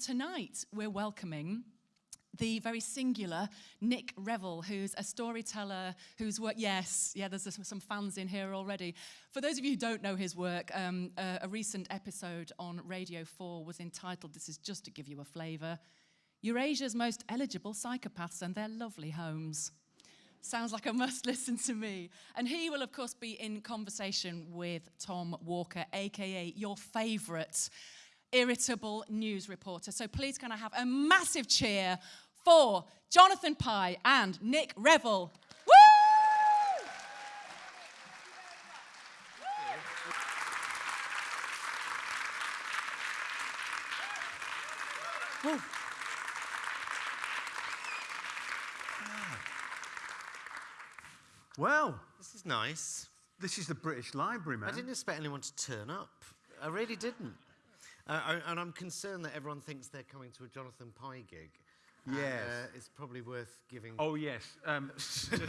tonight we're welcoming the very singular Nick Revell, who's a storyteller who's work, yes, yeah, there's some fans in here already. For those of you who don't know his work, um, a recent episode on Radio 4 was entitled, this is just to give you a flavour, Eurasia's Most Eligible Psychopaths and Their Lovely Homes. Sounds like a must listen to me. And he will, of course, be in conversation with Tom Walker, aka your favourite irritable news reporter. So please, can I have a massive cheer for Jonathan Pie and Nick Revell? Woo! Well, this is nice. This is the British Library, man. I didn't expect anyone to turn up. I really didn't. Uh, and I'm concerned that everyone thinks they're coming to a Jonathan Pie gig. Yes. Uh, it's probably worth giving. Oh, yes. Um,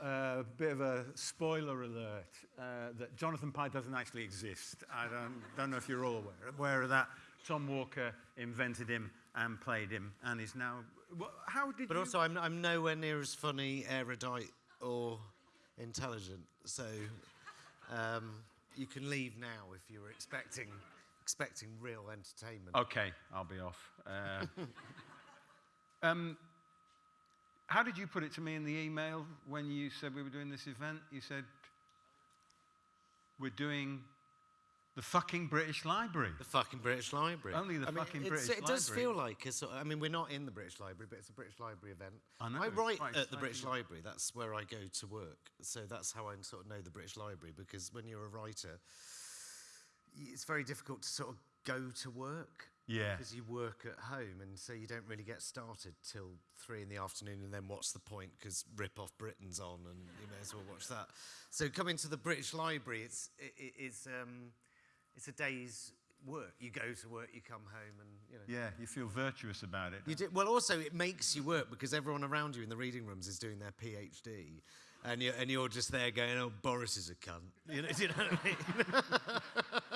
a uh, bit of a spoiler alert uh, that Jonathan Pie doesn't actually exist. I don't, don't know if you're all aware, aware of that. Tom Walker invented him and played him and is now. Well, how did But you... also, I'm, I'm nowhere near as funny, erudite, or intelligent. So um, you can leave now if you were expecting expecting real entertainment. Okay, I'll be off. Uh, um, how did you put it to me in the email when you said we were doing this event? You said, we're doing the fucking British Library. The fucking British Library. Only the I fucking mean, British Library. It does Library. feel like, I mean, we're not in the British Library, but it's a British Library event. I know, I write quite at the British. Library. That's where I go to work. So that's how I sort of know the British Library, because when you're a writer, y- it's very difficult to sort of go to work. Yeah. Because you work at home, and so you don't really get started till three in the afternoon, and then what's the point? Because Rip Off Britain's on, and you may as well watch that. So coming to the British Library, it's it, it- it's um, it's a day's work. You go to work, you come home, and you know. Yeah, you feel virtuous about it. You do, well, also it makes you work because everyone around you in the reading rooms is doing their PhD, and you're and you're just there going, "Oh, Boris is a cunt." You know, do you know what I mean?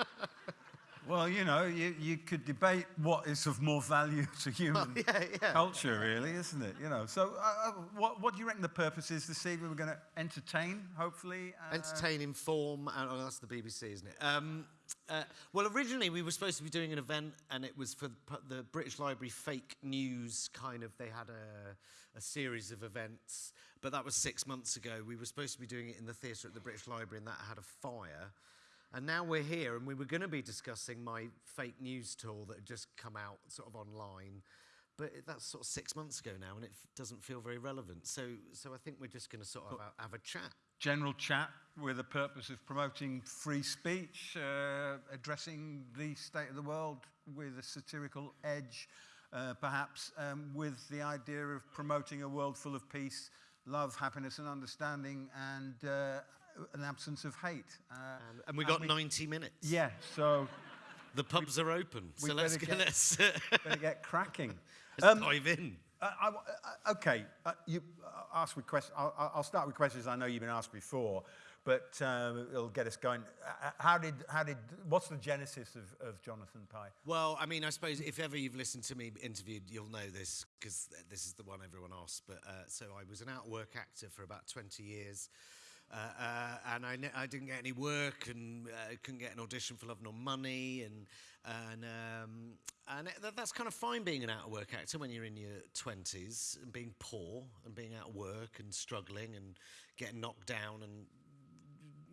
Well, you know, you, you could debate what is of more value to human yeah, yeah. culture, really, isn't it? You know, so uh, uh, what, what do you reckon the purpose is this evening? We're going to entertain, hopefully. Uh, Entertain, inform, and oh, that's the BBC, isn't it? Um, uh, well, originally we were supposed to be doing an event, and it was for the British Library fake news kind of. They had a, a series of events, but that was six months ago. We were supposed to be doing it in the theatre at the British Library, and that had a fire. And now we're here, and we were going to be discussing my fake news tool that had just come out sort of online. But it- that's sort of six months ago now, and it doesn't feel very relevant. So, so I think we're just going to sort of have, have a chat. general chat with the purpose of promoting free speech, uh, addressing the state of the world with a satirical edge, uh, perhaps um, with the idea of promoting a world full of peace, love, happiness, and understanding, and uh, an absence of hate. Uh, And, and we got 90 minutes. yeah, so The pubs are open, so let's get, let's, better get cracking. let's Um, dive in. Uh, I, uh, okay, uh, you uh, ask with questions. I'll, I'll- start with questions I know you've been asked before, but um, it'll get us going. Uh, uh, how did, how did, what's the genesis of, of Jonathan Pie? Well, I mean, I suppose if ever you've listened to me interviewed, you'll know this because this is the one everyone asks. But uh, so I was an out work actor for about 20 years. Uh, uh, and I, ne- I didn't get any work and uh, couldn't get an audition for Love Nor Money. And, and, um, and it, that, that's kind of fine being an out of work actor when you're in your 20s and being poor and being out of work and struggling and getting knocked down and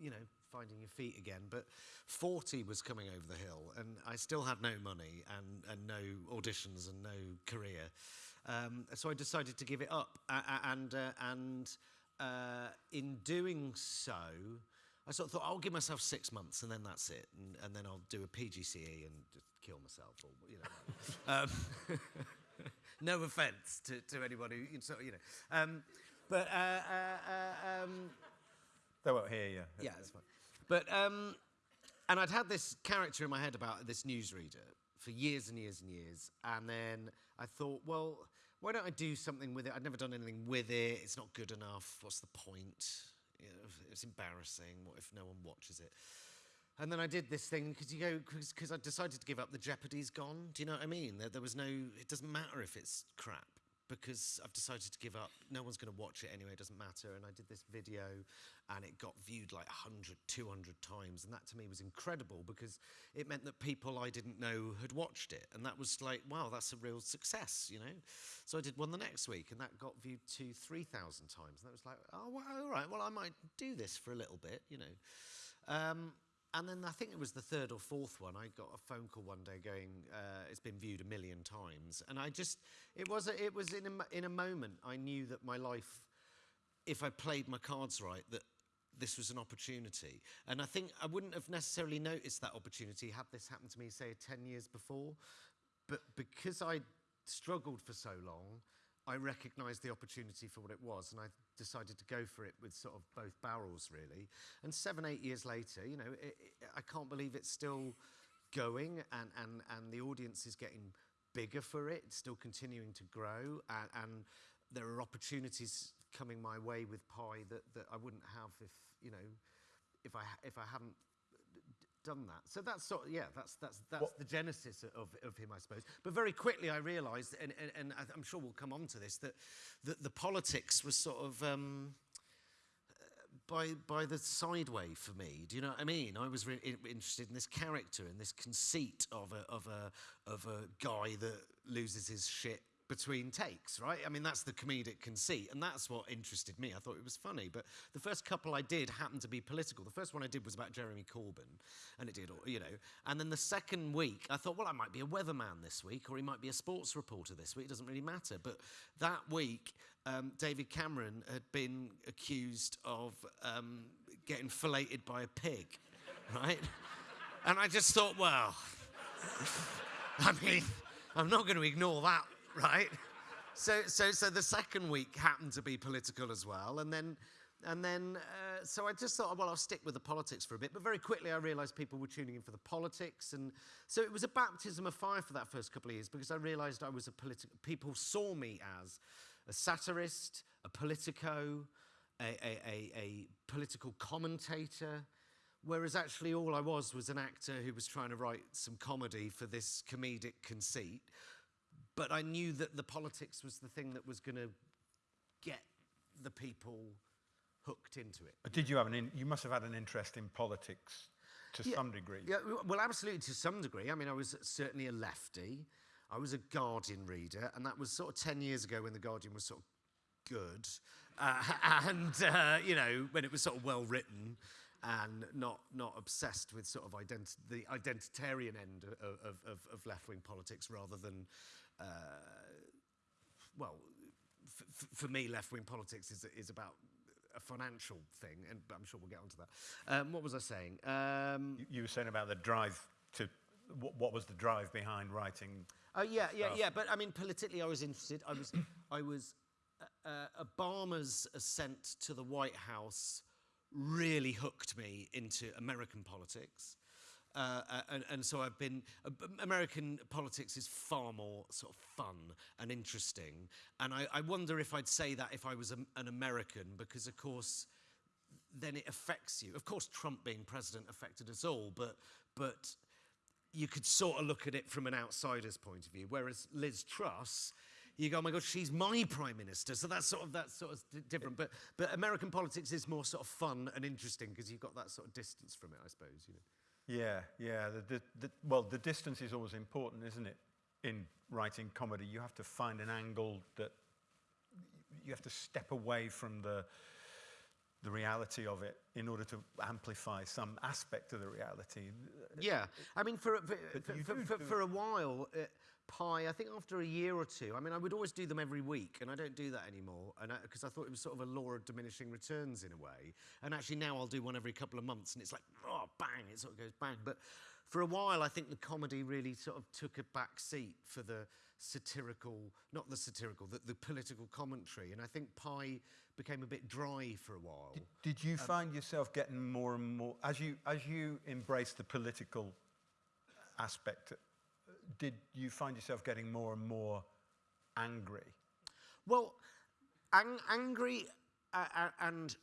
you know, finding your feet again. But 40 was coming over the hill, and I still had no money and, and no auditions and no career. Um, so I decided to give it up. And uh, and uh, in doing so, I sort of thought, I'll give myself six months and then that's it. And, and then I'll do a PGCE and just kill myself. Or, you know. um, no offense to, to anybody, who- you know. Um, but uh, uh, uh, um, They won't hear you. yeah, that's fine. But um, and I'd had this character in my head about this newsreader for years and years and years, and then I thought, well, why don't I do something with it? I'd never done anything with it. It's not good enough. What's the point? It's embarrassing. What if no one watches it? And then I did this thing because you go because I decided to give up. The Jeopardy's gone. Do you know what I mean? There, there was no. It doesn't matter if it's crap because I've decided to give up. No one's going to watch it anyway. It doesn't matter. And I did this video, and it got viewed like 100, 200 times, and that to me was incredible because it meant that people I didn't know had watched it, and that was like, wow, that's a real success, you know. So I did one the next week, and that got viewed three thousand times, and that was like, oh, well, all right. Well, I might do this for a little bit, you know. Um, and then I think it was the third or fourth one. I got a phone call one day going, uh, "It's been viewed a million times," and I just, it was, a, it was in a, in a moment I knew that my life, if I played my cards right, that this was an opportunity. And I think I wouldn't have necessarily noticed that opportunity had this happened to me, say, ten years before, but because I struggled for so long, I recognised the opportunity for what it was, and I decided to go for it with sort of both barrels, really. And seven, eight years later, you know, it, it, I can't believe it's still going, and, and, and the audience is getting bigger for it. It's still continuing to grow, and, and there are opportunities coming my way with Pie that, that I wouldn't have if, you know, if I, if I hadn't done that. So that's sort of, yeah, that's, that's, that's What- the genesis of, of him, I suppose. But very quickly I realised, and, and, and I'm sure we'll come on to this, that, that the politics was sort of um, by, by the sideway for me. Do you know what I mean? I was really interested in this character and this conceit of a, of, a, of a guy that loses his shit between takes, right? I mean, that's the comedic conceit, and that's what interested me. I thought it was funny, but the first couple I did happened to be political. The first one I did was about Jeremy Corbyn, and it did, you know. And then the second week, I thought, well, I might be a weatherman this week, or he might be a sports reporter this week. It doesn't really matter. But that week, um, David Cameron had been accused of um, getting filleted by a pig, right? and I just thought, well, I mean, I'm not going to ignore that, right? So, so, so the second week happened to be political as well, and then, and then, uh, so I just thought, well, I'll stick with the politics for a bit. But very quickly, I realised people were tuning in for the politics, and so it was a baptism of fire for that first couple of years because I realised I was a political. People saw me as a satirist, a politico, a, a, a, a political commentator. Whereas actually, all I was was an actor who was trying to write some comedy for this comedic conceit. But I knew that the politics was the thing that was going to get the people hooked into it. But Did you have an? In, you must have had an interest in politics to Yeah, some degree. Yeah, well, absolutely to some degree. I mean, I was certainly a lefty. I was a Guardian reader, and that was sort of 10 years ago when The Guardian was sort of good. Uh, and, uh, you know, when it was sort of well written and not, not obsessed with sort of identi- the identitarian end of, of, of, of left wing politics rather than, well, f- f- for me, left wing politics is, is about a financial thing, and I'm sure we'll get onto that. Um, what was I saying? Um, You, you were saying about the drive to. What, what was the drive behind writing? Oh yeah, yeah, stuff. yeah. But I mean, politically, I was interested. I was, I was. Uh, uh, Obama's ascent to the White House really hooked me into American politics. Uh, uh, and, and so I've been. Uh, American politics is far more sort of fun and interesting. And I, I wonder if I'd say that if I was a, an American, because of course, then it affects you. Of course, Trump being president affected us all, but but you could sort of look at it from an outsider's point of view. Whereas Liz Truss, you go, oh my God, she's my prime minister. So that's sort of that's sort of different. But but American politics is more sort of fun and interesting because you've got that sort of distance from it, I suppose. You know. Yeah, yeah. The, the, the, well, the distance is always important, isn't it? In writing comedy, you have to find an angle that you have to step away from the the reality of it in order to amplify some aspect of the reality. Yeah, I mean, for for, for, for, for a while, uh, Pie. I think after a year or two. I mean, I would always do them every week, and I don't do that anymore, and because I, thought it was sort of a law of diminishing returns in a way. And actually, now I'll do one every couple of months, and it's like, oh, bang! It sort of goes bang. But for a while, I think the comedy really sort of took a back seat for the satirical, not the satirical, the, the political commentary, and I think Pie became a bit dry for a while. Did, did you find yourself getting more and more as you as you embraced the political aspect? uh, Did you find yourself getting more and more angry? Well, ang- angry uh, uh, and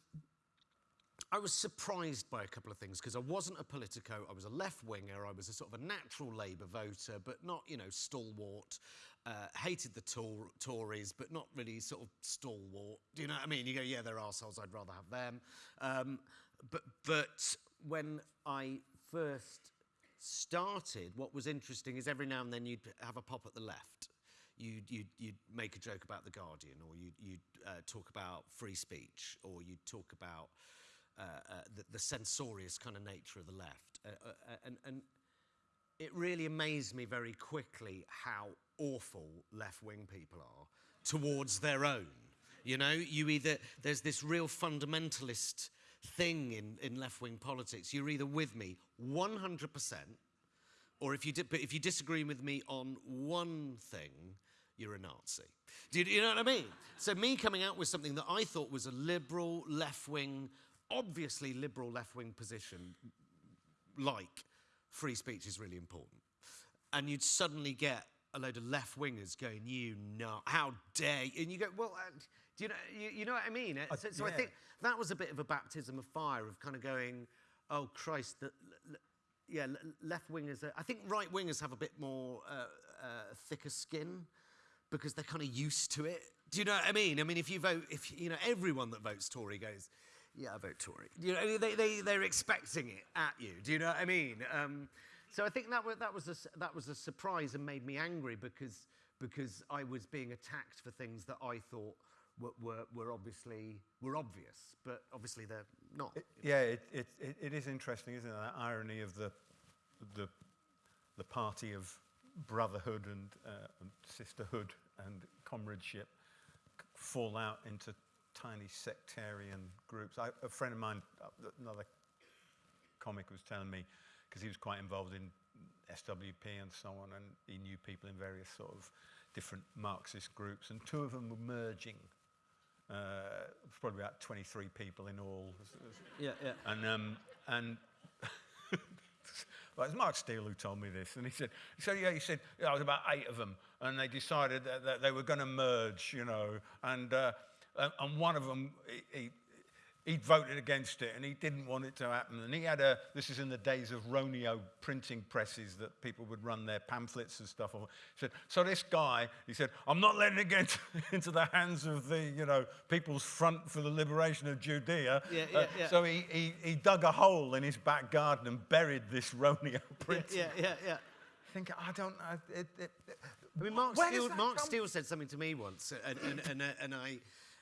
I was surprised by a couple of things because I wasn't a politico. I was a left winger. I was a sort of a natural Labour voter, but not, you know, stalwart. Uh, hated the Tor- Tories, but not really sort of stalwart. Do you know what I mean? You go, yeah, they're arseholes. I'd rather have them. Um, but but when I first started, what was interesting is every now and then you'd have a pop at the left. You'd, you'd, you'd make a joke about The Guardian, or you'd, you'd uh, talk about free speech, or you'd talk about uh, uh, the, the censorious kind of nature of the left. Uh, uh, uh, and, and it really amazed me very quickly how awful left wing people are towards their own. You know, you either, there's this real fundamentalist thing in, in left wing politics. You're either with me 100%, or if you, di- if you disagree with me on one thing, you're a Nazi. Do you, you know what I mean? So, me coming out with something that I thought was a liberal, left wing, obviously liberal left wing position, like free speech is really important. And you'd suddenly get a load of left wingers going, "You know, how dare!" You? And you go, "Well, uh, do you know? You, you know what I mean?" Uh, so, so I think that was a bit of a baptism of fire of kind of going, "Oh Christ!" The, yeah, left wingers. Are, I think right wingers have a bit more uh, uh, thicker skin because they're kind of used to it. Do you know what I mean? I mean, if you vote, if you know, everyone that votes Tory goes, "Yeah, I vote Tory." You know, they they they're expecting it at you. Do you know what I mean? Um, so I think that was that was a that was a surprise and made me angry because because I was being attacked for things that I thought were were, were obviously were obvious, but obviously they're not. Yeah, it, it, it, it is interesting, isn't it? That irony of the, the, the party of brotherhood and, uh, sisterhood and comradeship fall out into tiny sectarian groups. I, a friend of mine, uh, another comic, was telling me, because he was quite involved in SWP and so on, and he knew people in various sort of different Marxist groups, and two of them were merging. Uh, probably about 23 people in all. Yeah, yeah. And um, and well, it's Mark Steel who told me this, and he said, said, yeah, he said, yeah, there was about eight of them, and they decided that, that they were going to merge, you know, and uh, and- and one of them, he, he he voted against it, and he didn't want it to happen, and he had a. This is in the days of Roneo printing presses that people would run their pamphlets and stuff on. He said, so this guy, he said, I'm not letting it get into the hands of the, you know, People's Front for the Liberation of Judea. Yeah, Uh, yeah, yeah. So he, he, he dug a hole in his back garden and buried this Roneo Yeah, printing. yeah, yeah, yeah. Think, I don't know. It, it, it, I mean, Mark Steel, Mark Steel said something to me once, and and and, uh, and I,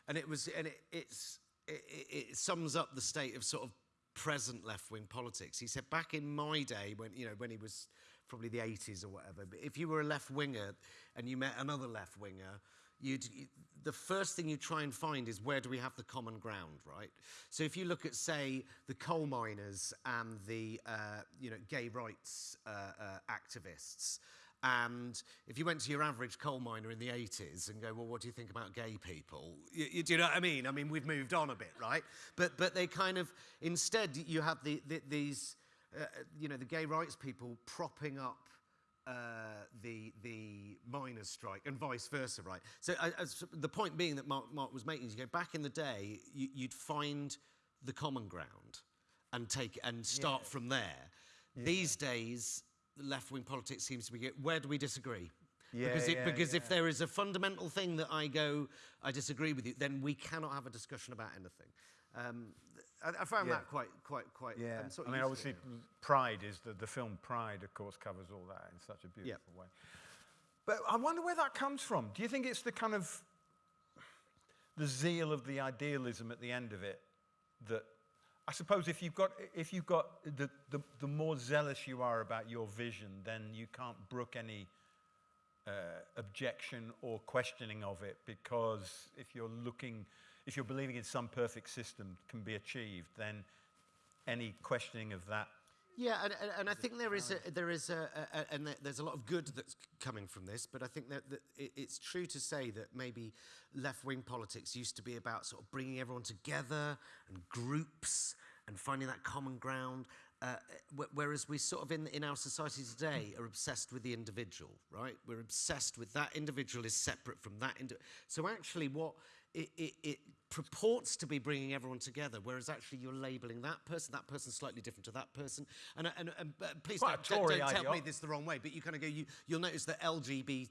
and it was, and it, it's, it, it sums up the state of sort of present left-wing politics. He said, back in my day, when you know, when he was probably the 80s or whatever, but if you were a left winger and you met another left winger. You'd, you- the first thing you try and find is where do we have the common ground, right? So if you look at, say, the coal miners and the, uh, you know, gay rights uh, uh, activists, and if you went to your average coal miner in the 80s and go, well, what do you think about gay people? You, you, do you know what I mean? I mean, we've moved on a bit, right? But, but they kind of, instead, you have the, the, these, uh, you know, the gay rights people propping up uh, the the miners' strike and vice versa, right? So uh, the point being that Mark, Mark was making is, you go back in the day, you, you'd find the common ground and take and start from there. These days, left-wing politics seems to be where do we disagree? Yeah, because it, yeah, because if there is a fundamental thing that I go, I disagree with you, then we cannot have a discussion about anything. Um, I, I found Yeah. that quite, quite, quite. Yeah, I'm sort I mean, used obviously. Pride is the, the film Pride, of course, covers all that in such a Yeah. beautiful way. But I wonder where that comes from. Do you think it's the kind of the zeal of the idealism at the end of it that I suppose if you've got if you've got the, the, the more zealous you are about your vision, then you can't brook any uh, objection or questioning of it because if you're looking, if you're believing in some perfect system can be achieved, then any questioning of that. Yeah, and, and, and I think there is a, there is a, a, and there's a lot of good that's coming from this, but I think that, that it, it's true to say that maybe left-wing politics used to be about sort of bringing everyone together and groups and finding that common ground. Uh, whereas we sort of in, in our society today are obsessed with the individual, right? We're obsessed with that individual is separate from that. Indi- so actually, what it, it, it purports to be bringing everyone together, whereas actually you're labelling that person, that person's slightly different to that person. And, and, and uh, please Quite don't, don't, don't tell me this the wrong way, but you kind of go, you, you'll notice that LGBT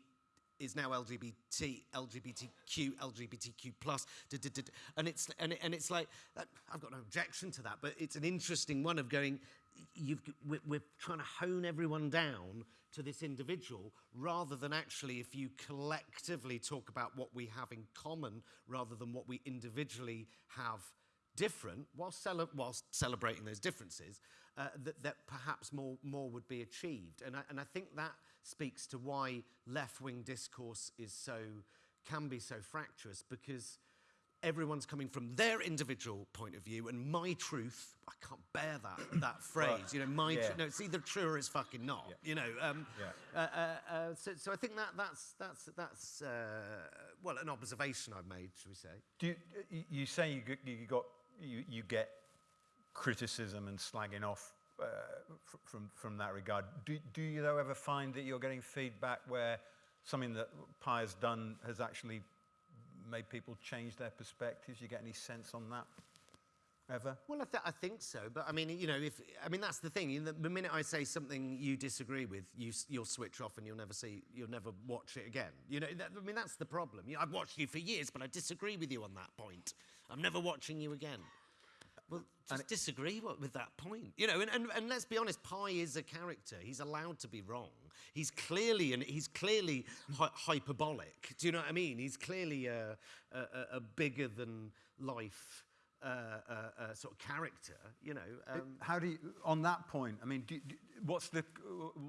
is now LGBT, LGBTQ, LGBTQ plus, and it's and, and it's like that, I've got no objection to that, but it's an interesting one of going. You've, we're, we're trying to hone everyone down to this individual rather than actually if you collectively talk about what we have in common rather than what we individually have different whilst, cele- whilst celebrating those differences, uh, that, that perhaps more, more would be achieved. And I, and I think that speaks to why left wing discourse is so, can be so fractious because everyone's coming from their individual point of view and my truth i can't bear that that phrase you know my yeah. no it's either true or it's fucking not you know um, Yeah. uh, uh, uh, so, so i think that that's that's that's uh, well an observation i've made should we say Do you, you- say you, you got you, you get criticism and slagging off uh, from from that regard. Do, do you though ever find that you're getting feedback where something that Pie has done has actually made people change their perspectives? You get any sense on that ever? Well, I, th- I think so, but I mean, you know, if I mean that's the thing. Know, The minute I say something you disagree with, you you'll switch off and you'll never see, you'll never watch it again. You know, that, I mean that's the problem. You know, I've watched you for years, but I disagree with you on that point. I'm never watching you again. Well, just disagree wi- with that point. You know, and, and, and let's be honest, Pie is a character. He's allowed to be wrong. He's clearly and he's clearly hy- hyperbolic. Do you know what I mean? He's clearly a, a, a- a bigger than life uh, uh, uh, sort of character. You know, um, How do you, on that point, I mean, do, do, what's, the,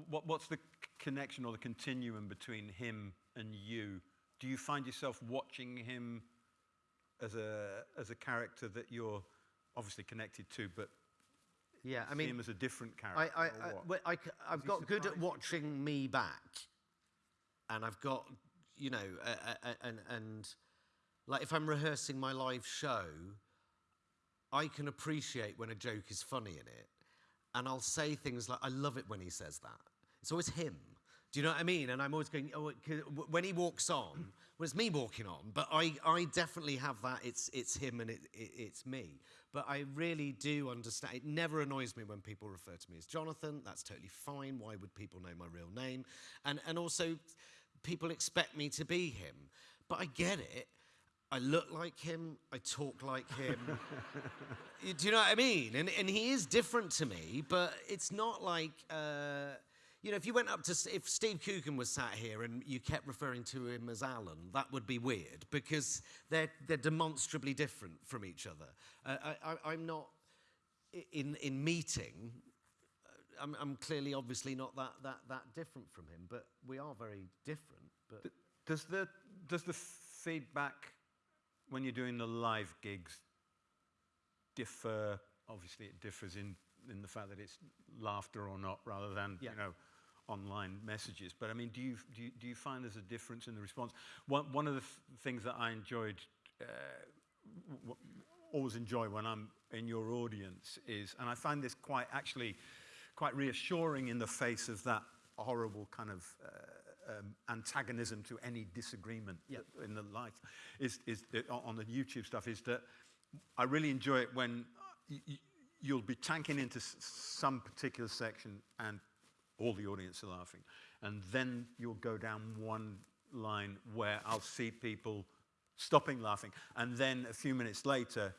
what, what's the connection or the continuum between him and you? Do you find yourself watching him as a, as a character that you're obviously connected to, but yeah. I mean, him as a different character? I, I, well, I, he got good at watching me back, and I've got, you know, uh, uh, and and like if I'm rehearsing my live show, I can appreciate when a joke is funny in it, and I'll say things like, "I love it when he says that." It's always him. Do you know what I mean? And I'm always going, oh, it c- w- when he walks on, well, it's me walking on, but I, I definitely have that. It's, it's him and it, it, it's me. But I really do understand. It never annoys me when people refer to me as Jonathan. That's totally fine. Why would people know my real name? And, and also, people expect me to be him. But I get it. I look like him. I talk like him. You- Do you know what I mean? And, and he is different to me, but it's not like, uh, you know, if you went up to, if Steve Coogan was sat here and you kept referring to him as Alan, that would be weird because they're, they're demonstrably different from each other. Uh, I, I, I'm not, in, in meeting, uh, I'm, I'm clearly obviously not that, that, that different from him, but we are very different. But Does the, does the feedback when you're doing the live gigs differ? Obviously, it differs in, in the fact that it's laughter or not, rather than Yeah. you know online messages. But I mean, do you do you, do you find there's a difference in the response? One one of the th- things that I enjoyed. Uh, always enjoy when I'm in your audience is, and I find this quite actually quite reassuring in the face of that horrible kind of uh, um, antagonism to any disagreement Yeah. in the life is, is that on the YouTube stuff is that I really enjoy it when y- y- you'll be tanking into s- some particular section and all the audience are laughing. And then you'll go down one line where I'll see people stopping laughing. And then a few minutes later,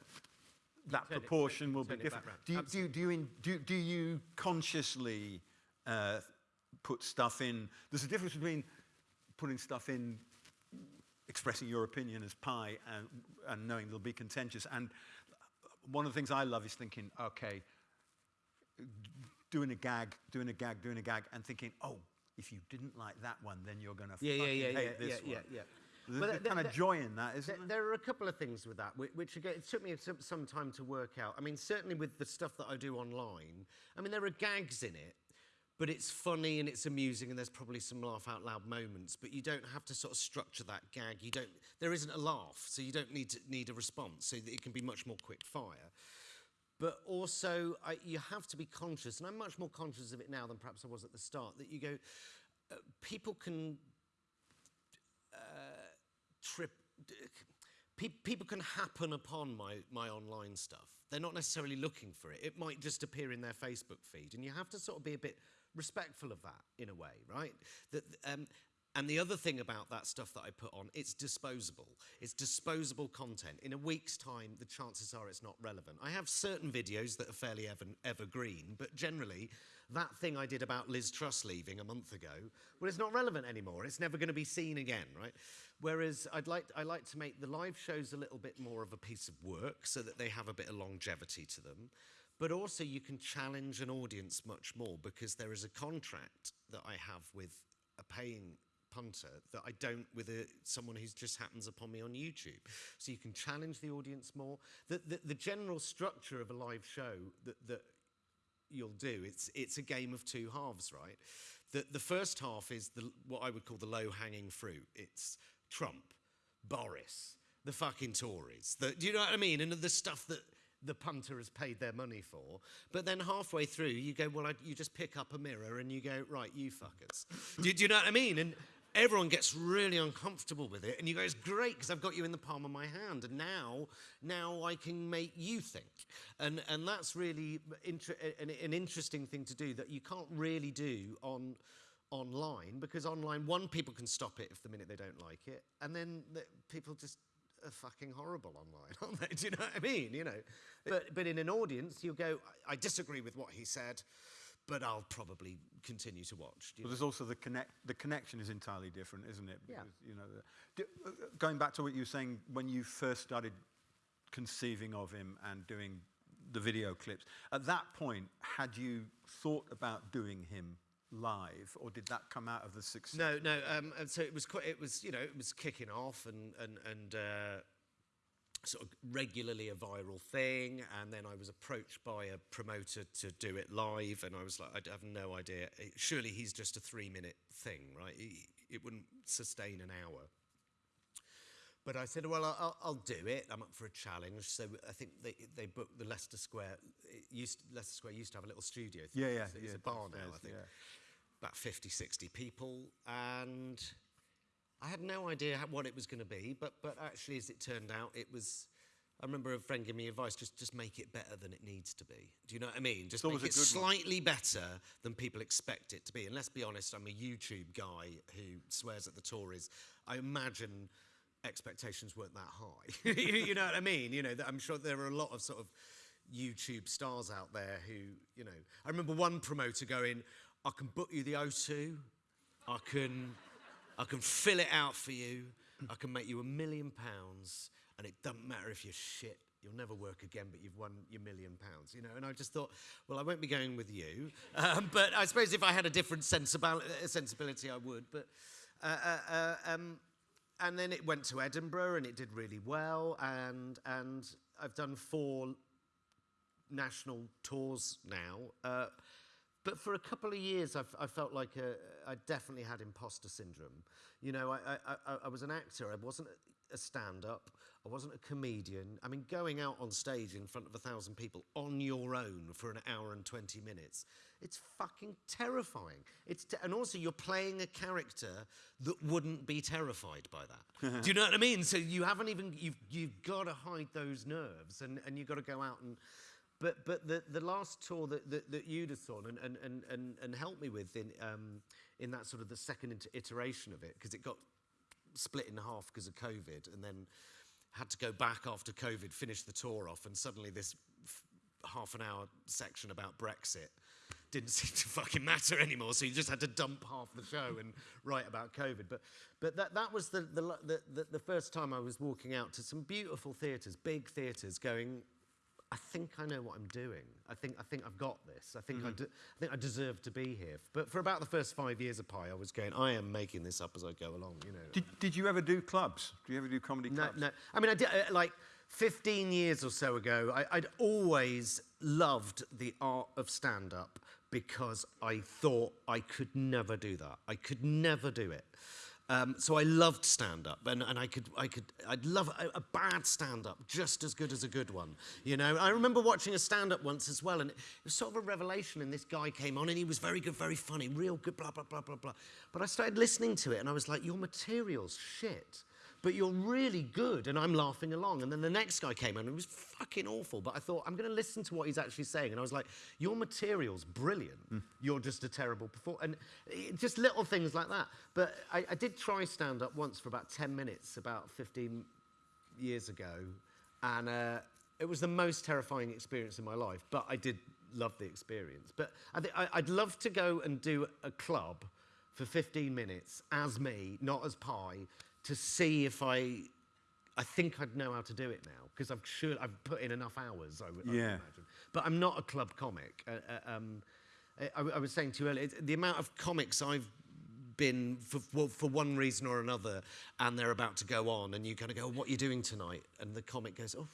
that turn it- proportion will be it different. Do you, do, you, do, you in, do, do you consciously uh, put stuff in? There's a difference between putting stuff in, expressing your opinion as pie, and, and knowing they'll be contentious. And one of the things I love is thinking, okay, doing a gag, doing a gag, doing a gag, and thinking, oh, if you didn't like that one, then you're going to yeah, yeah, fucking yeah, hate yeah, this yeah, one. yeah, yeah. There's But a th- kind th- of joy in that, isn't There, there? there are a couple of things with that, whi- which again, it took me some, some time to work out. I mean, certainly with the stuff that I do online, I mean, there are gags in it, but it's funny and it's amusing, and there's probably some laugh out loud moments. But you don't have to sort of structure that gag. You don't. There isn't a laugh, so you don't need to, need a response. So that it can be much more quick fire. But also, I, you have to be conscious, and I'm much more conscious of it now than perhaps I was at the start. That you go, uh, people can trip. pe- people can happen upon my, my online stuff. They're not necessarily looking for it. It might just appear in their Facebook feed. And you have to sort of be a bit respectful of that in a way, right? That, um, and the other thing about that stuff that I put on, it's disposable. It's disposable content. In a week's time, the chances are it's not relevant. I have certain videos that are fairly ever, evergreen, but generally, that thing I did about Liz Truss leaving a month ago, well, it's not relevant anymore. It's never going to be seen again, right? Whereas I'd like, I like to make the live shows a little bit more of a piece of work so that they have a bit of longevity to them. But also, you can challenge an audience much more because there is a contract that I have with a paying punter that I don't with a, someone who just happens upon me on YouTube. So you can challenge the audience more. The, the, the general structure of a live show that, that you'll do, it's, it's a game of two halves, right? The, the first half is the, what I would call the low hanging fruit. It's Trump, Boris, the fucking Tories. The, do you know what I mean? And the stuff that the punter has paid their money for. But then halfway through, you go, well, I, you just pick up a mirror and you go, right, you fuckers. do, do you know what I mean? And everyone gets really uncomfortable with it and you go it's great because i've got you in the palm of my hand. And now now i can make you think. And and that's really an, an interesting thing to do that you can't really do on online because online one people can stop it if the minute they don't like it and then the, people just are fucking horrible online aren't they? Do you know what i mean? You know? But but in an audience you'll go i, I disagree with what he said but I'll probably continue to watch. But there's also the connect. The connection is entirely different, isn't it? Yeah. You know, the, do, uh, going back to what you were saying when you first started conceiving of him and doing the video clips. At that point, had you thought about doing him live, or did that come out of the success? No, no. Um, and so it was quite. It was you know it was kicking off and and and. Uh, sort of regularly a viral thing and then I was approached by a promoter to do it live and I was like I have no idea surely he's just a 3 minute thing right it wouldn't sustain an hour but I said, well, I'll, I'll do it. I'm up for a challenge. So I think they, they booked the Leicester Square. Used, Leicester Square used to have a little studio. Yeah, yeah. It's, it's yeah, a bar now, I think. yeah. About 50, 60 people. And I had no idea how, what it was going to be. But, but actually, as it turned out, it was... I remember a friend giving me advice, just, just make it better than it needs to be. Do you know what I mean? Just make it good one. slightly better than people expect it to be. And let's be honest, I'm a YouTube guy who swears at the Tories. I imagine expectations weren't that high. you know what I mean? You know, that I'm sure there are a lot of sort of YouTube stars out there who, you know, I remember one promoter going, I can book you the O2, I can, I can fill it out for you, I can make you a million pounds, and it doesn't matter if you're shit. You'll never work again, but you've won your million pounds, you know. And I just thought, well, I won't be going with you, um, but I suppose if I had a different uh, sensibility, I would. But uh, uh, uh, um, and then it went to Edinburgh, and it did really well. And and I've done four national tours now. Uh, but for a couple of years, I've, I felt like a, I definitely had imposter syndrome. You know, I, I, I, I was an actor. I wasn't a stand-up. I wasn't a comedian. I mean, going out on stage in front of a thousand people on your own for an hour and 20 minutes, it's fucking terrifying. It's te- and also, you're playing a character that wouldn't be terrified by that. Do you know what I mean? So you haven't even, you've, you've got to hide those nerves and, and you've got to go out and, but but the, the last tour that, that, that you'd have and, and, and, and, and helped me with in, um, in that sort of the second iteration of it, because it got split in half because of COVID and then had to go back after COVID, finish the tour off, and suddenly this half an hour section about Brexit didn't seem to fucking matter anymore. So you just had to dump half the show and write about COVID. But, but that, that was the, the, the, the, the first time I was walking out to some beautiful theatres, big theatres, going, I think I know what I'm doing. I think I think I've got this. I think I, de- I think I deserve to be here. But for about the first five years of Pie, I was going. I am making this up as I go along. You know. Did, did you ever do clubs? Do you ever do comedy No, clubs? no. I mean, I did uh, like 15 years or so ago. I, I'd always loved the art of stand-up because I thought I could never do that. I could never do it. Um, so I loved stand-up, and, and I could, I could, I'd love a, a bad stand-up just as good as a good one. You know, I remember watching a stand-up once as well, and it was sort of a revelation. And this guy came on, and he was very good, very funny, real good, blah blah blah blah blah. But I started listening to it, and I was like, your material's shit. But you're really good. And I'm laughing along. And then the next guy came in and it was fucking awful. But I thought, I'm going to listen to what he's actually saying. And I was like, your material's brilliant. You're just a terrible performer. And it, just little things like that. But I, I did try stand up once for about 10 minutes, about 15 years ago. And uh, it was the most terrifying experience in my life. But I did love the experience. But I thi- I, I'd love to go and do a club for 15 minutes as me, not as Pie, to see if I. I think I'd know how to do it now because I'm sure I've put in enough hours. I would, I would Yeah. imagine. But I'm not a club comic. Uh, uh, um, I, I was saying to you earlier, the amount of comics I've been for, for, for one reason or another, and they're about to go on, and you kind of go, "What are you doing tonight?" And the comic goes, "Oh,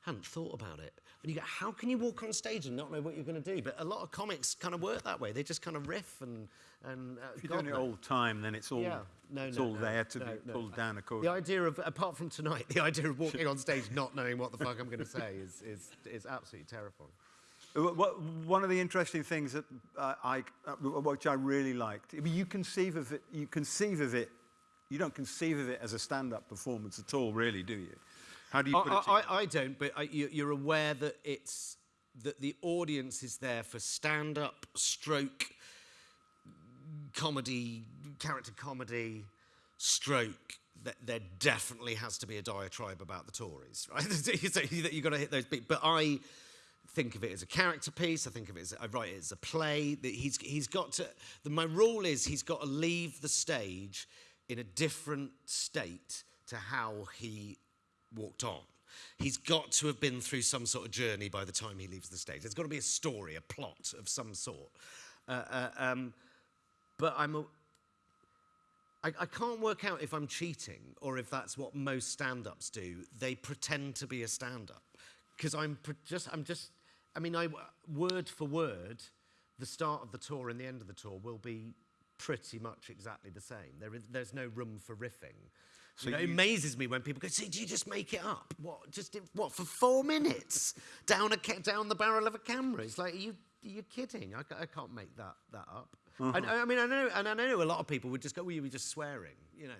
hadn't thought about it." And you go, "How can you walk on stage and not know what you're going to do?" But a lot of comics kind of work that way. They just kind of riff and and. Uh, If you're God doing it all the time, then it's all, Yeah. No, it's no, all no, there to no, be no. pulled down according The idea of, apart from tonight, the idea of walking on stage not knowing what the fuck I'm going to say is, is, is absolutely terrifying. Uh, One of the interesting things that uh, I, uh, which I really liked, I mean, you conceive of it, you conceive of it, you don't conceive of it as a stand-up performance at all, really, do you? How do you put it I, together? I, I don't, but I, you, you're aware that it's that the audience is there for stand-up, stroke, comedy, character comedy, stroke. That there definitely has to be a diatribe about the Tories, right? so you've got to hit those beats. But I think of it as a character piece. I think of it as I write it as a play. He's he's got to. The, my rule is he's got to leave the stage in a different state to how he walked on. He's got to have been through some sort of journey by the time he leaves the stage. There's got to be a story, a plot of some sort. Uh, uh, um, but I'm a, I, I can't work out if I'm cheating or if that's what most stand-ups do. They pretend to be a stand-up because I'm just I'm just I mean I word for word, the start of the tour and the end of the tour will be pretty much exactly the same. There is, there's no room for riffing. you know, it amazes me when people go, "See, do you just make it up? What? Just what for four minutes down a down the barrel of a camera? It's like, are you are you kidding? I, I can't make that that up. Mm-hmm. I, I mean, I know, and I know a lot of people would just go, "Well, you were just swearing," you know.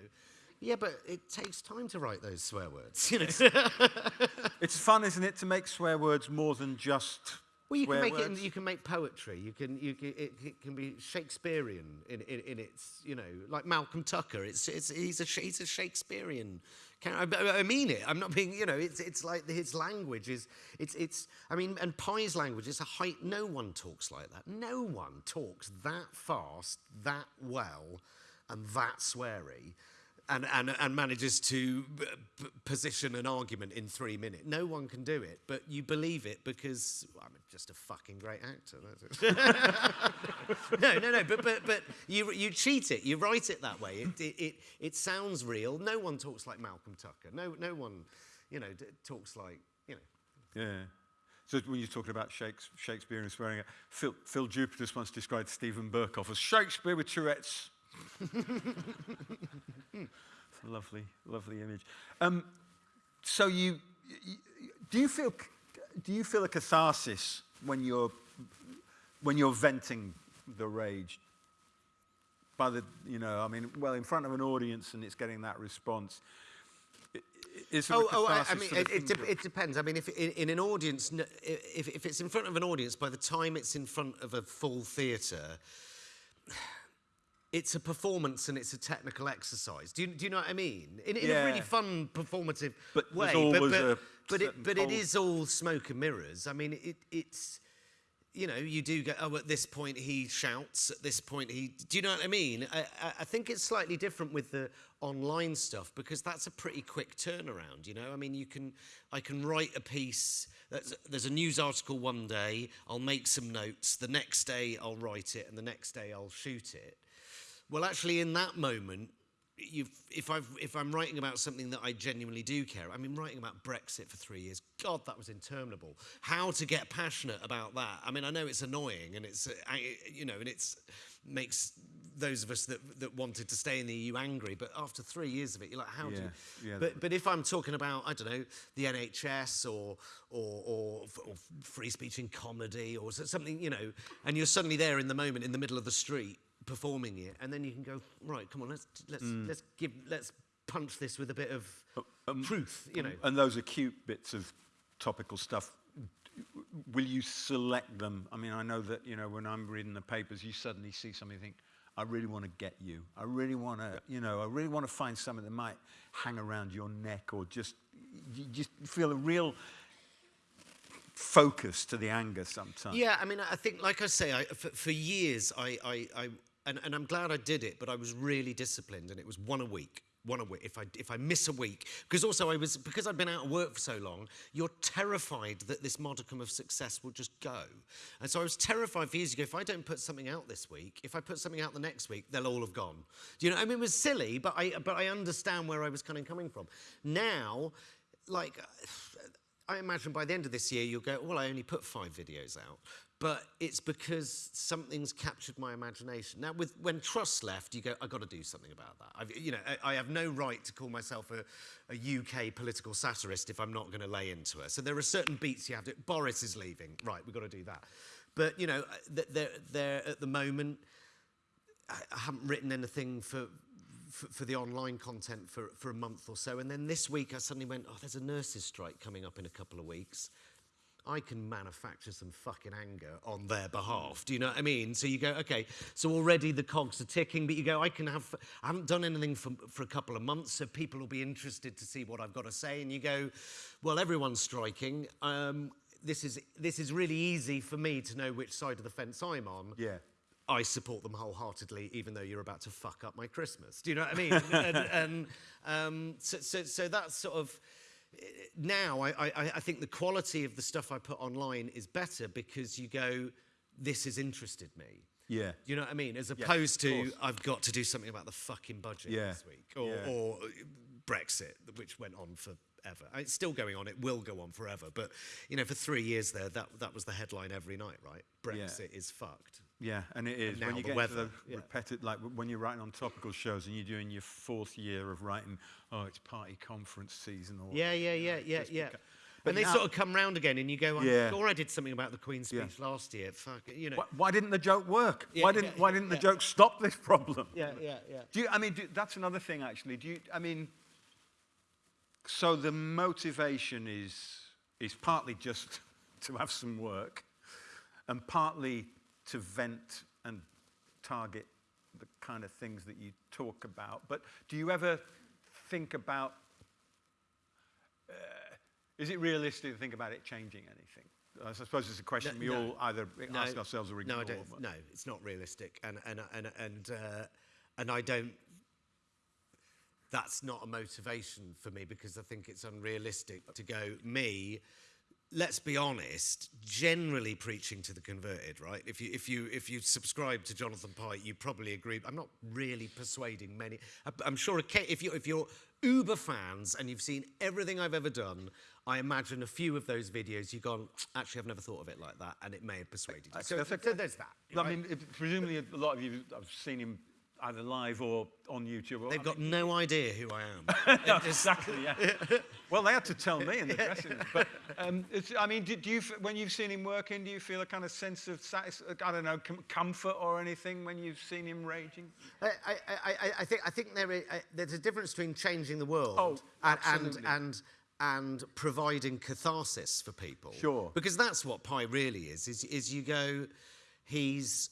Yeah, but it takes time to write those swear words. You know. It's fun, isn't it, to make swear words more than just Well, you can make it. In, words? you can make poetry. You can. You can. It, it can be Shakespearean in, in, in its. You know, like Malcolm Tucker. It's. It's. He's a. He's a Shakespearean. I mean it. I'm not being. You know. It's. It's like his language is. It's. It's. I mean, and Pie's language is a height. No one talks like that. No one talks that fast, that well, and that sweary. And, and, and manages to position an argument in three minutes. No one can do it, but you believe it because well, I'm just a fucking great actor. No, no, no. But but but you you cheat it. You write it that way. It it it, it sounds real. No one talks like Malcolm Tucker. No no one, you know, talks like you know. Yeah. So when you're talking about Shakespeare and swearing, Phil, Phil Jupitus once described Steven Berkoff as Shakespeare with Tourette's. It's a lovely, lovely image. Um, so you, you, do you feel, do you feel a catharsis when you're, when you're venting the rage? By the, you know, I mean, well, in front of an audience and it's getting that response. Is Oh, oh I, I mean, it, it, dep- it depends. I mean, if in, in an audience, if, if it's in front of an audience, by the time it's in front of a full theatre, it's a performance and it's a technical exercise. Do you, do you know what I mean? In, in a really fun, performative But way. but, a but, certain it, but it is all smoke and mirrors. I mean, it, it's you know, you do go, oh, at this point he shouts, at this point he. Do you know what I mean? I, I, I think it's slightly different with the online stuff because that's a pretty quick turnaround, you know? I mean, you can, I can write a piece, that's, there's a news article one day, I'll make some notes, the next day I'll write it, and the next day I'll shoot it. Well, actually, in that moment, you've, if, I've, if I'm writing about something that I genuinely do care, I mean, writing about Brexit for three years, God, that was interminable. How to get passionate about that? I mean, I know it's annoying and it's, uh, you know, and it makes those of us that, that wanted to stay in the EU angry, but after three years of it, you're like, how do you? yeah. But, but if I'm talking about, I don't know, the NHS or, or, or, or free speech in comedy or something, you know, and you're suddenly there in the moment in the middle of the street performing it, and then you can go, right, come on, let's, let's, let's give, let's punch this with a bit of um, truth, you know. And those acute bits of topical stuff, will you select them? I mean, I know that, you know, when I'm reading the papers, you suddenly see something you think, I really want to get you. I really want to, you know, I really want to find something that might hang around your neck or just, you just feel a real focus to the anger sometimes. Yeah, I mean, I think, like I say, I, for, for years, I, I, I and, and I'm glad I did it, but I was really disciplined, and it was one a week. One a week. If I if I miss a week, because also I was because I'd been out of work for so long, you're terrified that this modicum of success will just go, and so I was terrified for years ago. If I don't put something out this week, if I put something out the next week, they'll all have gone. Do you know? I mean, it was silly, but I but I understand where I was kind of coming from. Now, like. I imagine by the end of this year, you'll go, well, I only put five videos out. But it's because something's captured my imagination. Now, with, when Truss left, you go, I've got to do something about that. I've, you know, I, I have no right to call myself a, a UK political satirist if I'm not going to lay into it. So there are certain beats you have to, Boris is leaving, right, we've got to do that. But, you know, they're, they're at the moment, I haven't written anything for, for, for, the online content for, for a month or so. And then this week I suddenly went, oh, there's a nurses' strike coming up in a couple of weeks. I can manufacture some fucking anger on their behalf. Do you know what I mean? So you go, okay, so already the cogs are ticking, but you go, I can have, I haven't done anything for, for a couple of months, so people will be interested to see what I've got to say. And you go, well, everyone's striking. Um, this is, this is really easy for me to know which side of the fence I'm on. Yeah. I support them wholeheartedly, even though you're about to fuck up my Christmas. Do you know what I mean? and, and um, so, so, so that's sort of now I, I, I think the quality of the stuff I put online is better because you go, this has interested me. Yeah. You know what I mean? As opposed yeah, to, I've got to do something about the fucking budget yeah. this week. Or, yeah. or uh, Brexit, which went on for ever. Uh, it's still going on. It will go on forever. But you know, for three years there, that that was the headline every night, right? Brexit yeah. is fucked. Yeah, and it is. And when you get weather, to the yeah. repetitive, like when you're writing on topical shows and you're doing your fourth year of writing, oh, it's party conference season or yeah, yeah, yeah, yeah, yeah. But and they now, sort of come round again, and you go, I'm Yeah. sure I did something about the Queen's Yeah. speech last year. Fuck, it," you know. why, why didn't the joke work? Yeah, why didn't Why didn't the joke stop this problem? Yeah, yeah, yeah. Do you, I mean, do, that's another thing actually. Do you, I mean, so the motivation is, is partly just to have some work and partly to vent and target the kind of things that you talk about. But do you ever think about, uh, is it realistic to think about it changing anything? I suppose it's a question No, we no. all either ask ourselves or ignore. No. No, it's not realistic, and and and and uh, and I don't. That's not a motivation for me because I think it's unrealistic to go me. Let's be honest. Generally, preaching to the converted, right? If you if you if you subscribe to Jonathan Pie, you probably agree. I'm not really persuading many. I'm sure if you if you're uber fans and you've seen everything I've ever done, I imagine a few of those videos you've gone. Actually, I've never thought of it like that, and it may have persuaded you. So, so there's that. I mean, if- presumably a lot of you have seen him either live or on YouTube. Or, They've I got mean, no idea who I am. no, exactly. Yeah. well, they had to tell me in the dressing room. But um, it's, I mean, do, do you, when you've seen him working, do you feel a kind of sense of I don't know, com- comfort or anything when you've seen him raging? I, I, I, I think, I think there is, uh, there's a difference between changing the world Oh, and, and, and, and providing catharsis for people. Sure. Because that's what Pie really is, is, is you go, he's,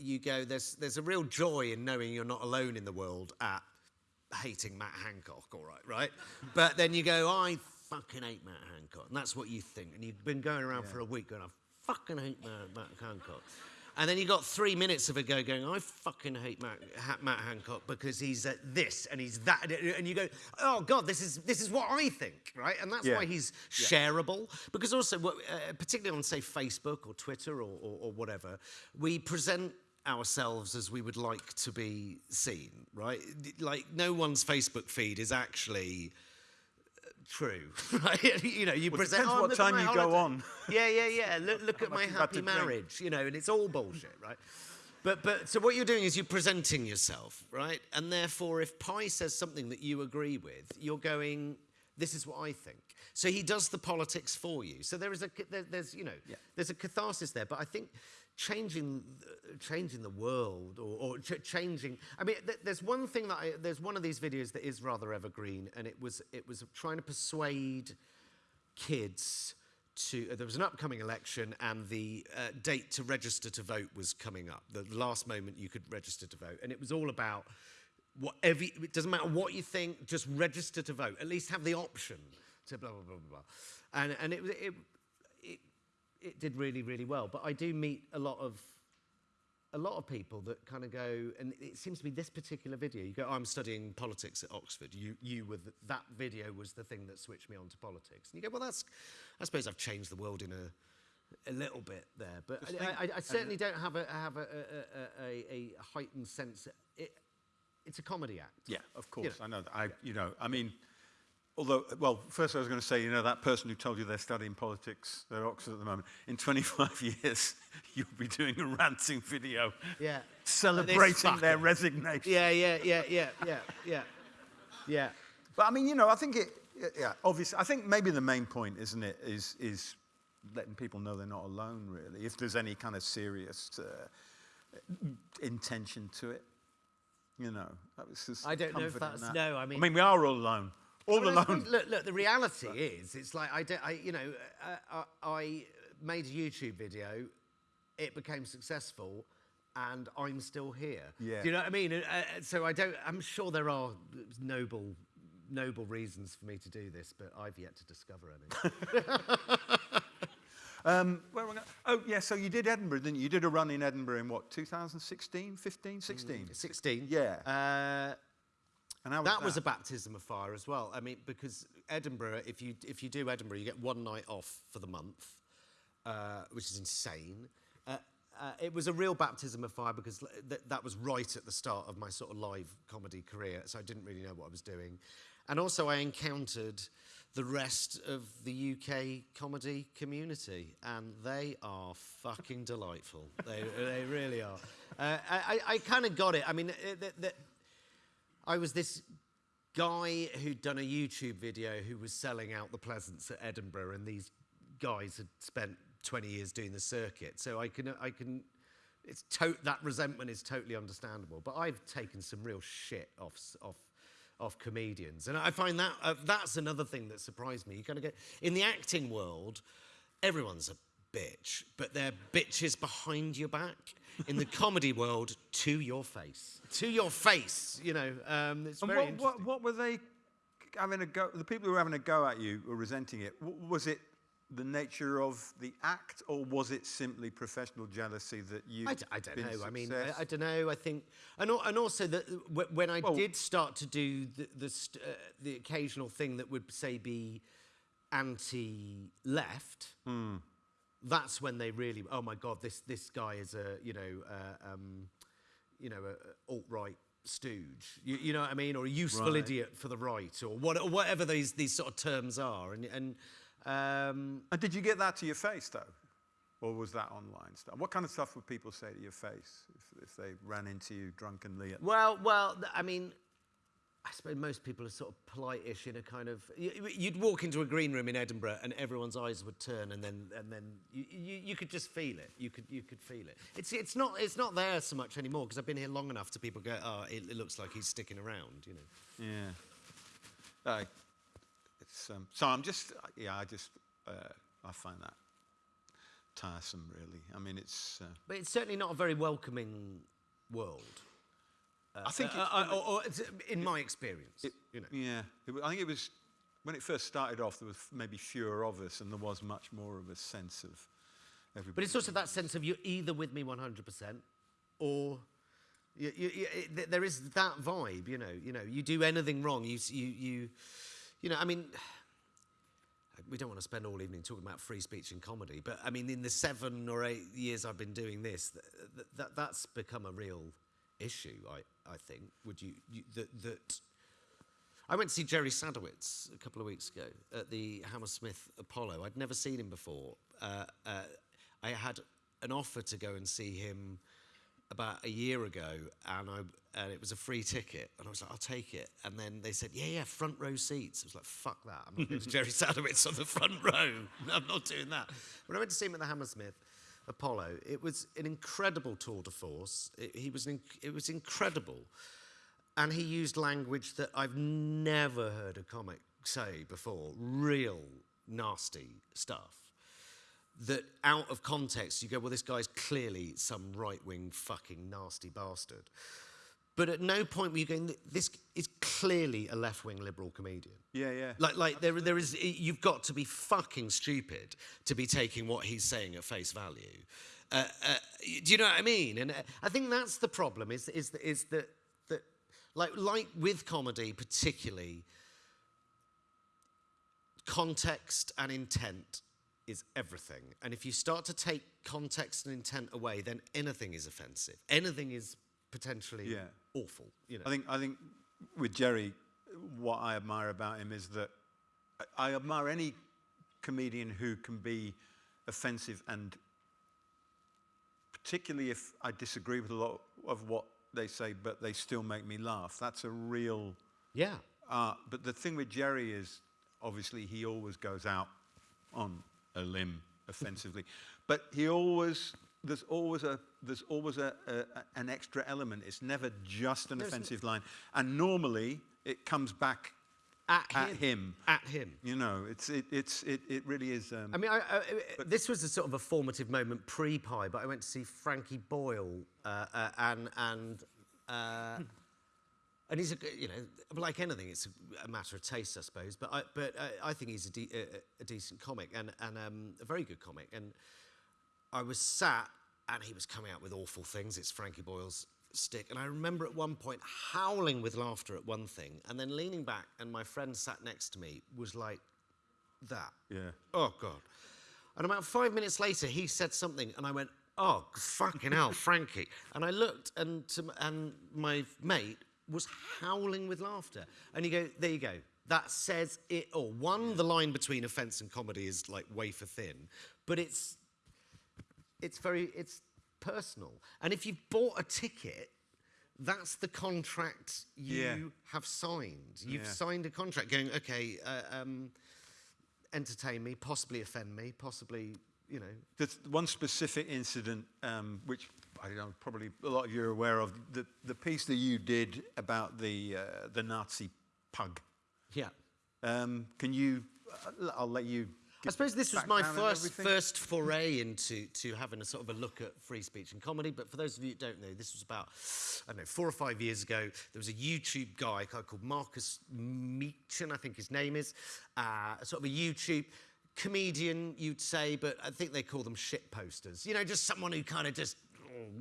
you go, there's, there's a real joy in knowing you're not alone in the world at hating Matt Hancock, all right, right? but then you go, I fucking hate Matt Hancock. And that's what you think. And you've been going around for a week going, I fucking hate Matt, Matt Hancock. And then you got three minutes of a go going, I fucking hate Matt, Matt Hancock because he's uh, this and he's that. And you go, oh God, this is, this is what I think, right? And that's Yeah. why he's shareable. Because also, uh, particularly on, say, Facebook or Twitter or, or, or whatever, we present ourselves as we would like to be seen, right? Like, no one's Facebook feed is actually uh, true, right? you know, you Well, present. depends "Oh, what time you go on. Yeah, yeah, yeah. Look, look at my happy to drink. marriage, you know, and it's all bullshit, right? But, but so what you're doing is you're presenting yourself, right? And therefore, if Pie says something that you agree with, you're going, this is what I think. So he does the politics for you. So there is a, there, there's you know Yeah. there's a catharsis there. But I think changing changing the world or, or ch- changing. I mean, th- there's one thing that I, there's one of these videos that is rather evergreen, and it was it was trying to persuade kids to. uh, there was an upcoming election, and the uh, date to register to vote was coming up. The last moment you could register to vote, and it was all about whatever. It doesn't matter what you think, just register to vote. At least have the option to blah blah blah blah. blah. And and it was it it did really really well. But I do meet a lot of a lot of people that kind of go, and it seems to be this particular video. You go, oh, I'm studying politics at Oxford. You, you were the, that video was the thing that switched me on to politics. And you go, well, that's, I suppose I've changed the world in a, a little bit there, but I, I, I certainly don't have a have a, a, a, a, heightened sense. It, it's a comedy act. Yeah, of You course. know. I know that. I, you know, I mean, although, well, first I was going to say, you know, that person who told you they're studying politics they're at Oxford at the moment, in 25 years, you'll be doing a ranting video Yeah. celebrating their resignation. Yeah, yeah, yeah, yeah, yeah, yeah, yeah. But I mean, you know, I think it, yeah, obviously, I think maybe the main point, isn't it, is, is letting people know they're not alone, really, if there's any kind of serious uh, intention to it. You know, that was just I don't know if that's- that. no, I mean- I mean, we are all alone. All Well, alone. Look, look. The reality is, it's like I, don't, I you know, uh, I, I made a YouTube video. It became successful, and I'm still here. Yeah. Do you know what I mean? Uh, uh, so I don't. I'm sure there are noble, noble reasons for me to do this, but I've yet to discover any. Um, where am I going? Oh, yeah, so you did Edinburgh, didn't you? You did a run in Edinburgh in what, 2016, 15, 16? Sixteen. Yeah. Uh, And how that was a baptism of fire as well. I mean, because Edinburgh, if you if you do Edinburgh, you get one night off for the month, uh, which is insane. Uh, uh, it was a real baptism of fire because th- that was right at the start of my sort of live comedy career, so I didn't really know what I was doing. And also, I encountered the rest of the UK comedy community, and they are fucking delightful. they, they really are. Uh, I, I, I kind of got it. I mean, uh, th- th- I was this guy who'd done a YouTube video who was selling out the Pleasance at Edinburgh, and these guys had spent 20 years doing the circuit. So I can, I can, it's to- that resentment is totally understandable. But I've taken some real shit off, off, off comedians, and I find that uh, that's another thing that surprised me. You kind of go in the acting world, everyone's a bitch, but they're bitches behind your back. In the comedy world, to your face, to your face. You know, um, it's And very what, what, what were they having a go? The people who were having a go at you were resenting it, w- was it the nature of the act or was it simply professional jealousy that you? I, d- I don't know. I mean, I, I don't know. I think, and, and also that uh, when I Well- did start to do the the, st- uh, the occasional thing that would say be anti-left, Hmm. That's when they really, oh my god, this this guy is a you know uh, um, you know a alt right stooge. You, you know what I mean, or a useful Right. idiot for the right, or what, or whatever these these sort of terms are, and and. Um, And did you get that to your face though? Or was that online stuff? What kind of stuff would people say to your face if, if they ran into you drunkenly? At, Well, well, I mean, I suppose most people are sort of polite-ish in a kind of. You'd walk into a green room in Edinburgh, and everyone's eyes would turn, and then and then you, you, you could just feel it. You could you could feel it. It's it's not it's not there so much anymore because I've been here long enough to people go, oh, it, it looks like he's sticking around, you know. yeah. Uh, it's, um, so I'm just, yeah, I just, uh, I find that tiresome, really. I mean, it's. Uh, But it's certainly not a very welcoming world. I think Uh, it's, uh, or, or it's, in my experience, It- you know. Yeah, it, I think it was when it first started off. There was maybe fewer of us, and there was much more of a sense of everybody. But it's also that sense of you're either with me 100% or you, you, you, there is that vibe, you know. You know, you do anything wrong, you, you, you, you know. I mean, we don't want to spend all evening talking about free speech and comedy, but I mean, in the seven or eight years I've been doing this, th- th- that, that's become a real issue. I, I think. Would you, you that that. I went to see Jerry Sadowitz a couple of weeks ago at the Hammersmith Apollo. I'd never seen him before. Uh, uh, I had an offer to go and see him about a year ago, and I and it was a free ticket, and I was like, I'll take it. And then they said, Yeah, yeah, front row seats. I was like, Fuck that! I'm not going to Jerry Sadowitz on the front row. I'm not doing that. When I went to see him at the Hammersmith Apollo, it was an incredible tour de force. It, he was it was incredible, and he used language that I've never heard a comic say before. Real nasty stuff that out of context you go, well, this guy's clearly some right wing fucking nasty bastard. But at no point were you going, this is clearly a left wing liberal comedian. Yeah, yeah. Like, like there, there is, you've got to be fucking stupid to be taking what he's saying at face value. Uh, uh, do you know what I mean? And uh, I think that's the problem. Is is is that that like like with comedy particularly, context and intent is everything. And if you start to take context and intent away, then anything is offensive. Anything is potentially Yeah. Awful. You know. I think I think with Jerry, what I admire about him is that I- I admire any comedian who can be offensive and particularly if I disagree with a lot of what they say, but they still make me laugh. That's a real yeah. art. But the thing with Jerry is obviously he always goes out on a limb offensively, but he always there's always a there's always a, a, an extra element. It's never just an There's offensive line, and normally it comes back At, at him. him. At him. You know, it's it, it's it, it really is. Um, I mean, I, I, this was a sort of a formative moment pre-Pie, but I went to see Frankie Boyle, uh, uh, and and uh, and he's a you know like anything, it's a, matter of taste, I suppose. But I but I, I think he's a, de- a decent comic and and um, a very good comic. And I was sat, and he was coming out with awful things. It's Frankie Boyle's stick, and I remember at one point howling with laughter at one thing, and then leaning back, and my friend sat next to me was like that. yeah. Oh, God. And about five minutes later, he said something, and I went, Oh, fucking hell, Frankie. And I looked, and, to, and my mate was howling with laughter. And you go, There you go. That says it all. One, the line between offence and comedy is like wafer thin, but it's, it's very, it's personal. And if you've bought a ticket, that's the contract you Yeah. have signed. You've Yeah. signed a contract going, okay, uh, um, entertain me, possibly offend me, possibly, you know. There's one specific incident, um, which I don't know, probably a lot of you are aware of, the, the piece that you did about the, uh, the Nazi pug. Yeah. Um, can you, uh, I'll let you. I suppose this was my first first foray into to having a sort of a look at free speech and comedy. But for those of you who don't know, this was about I don't know four or five years ago. There was a YouTube guy called Marcus Meechan, I think his name is, uh, sort of a YouTube comedian, you'd say, but I think they call them shit posters. You know, just someone who kind of just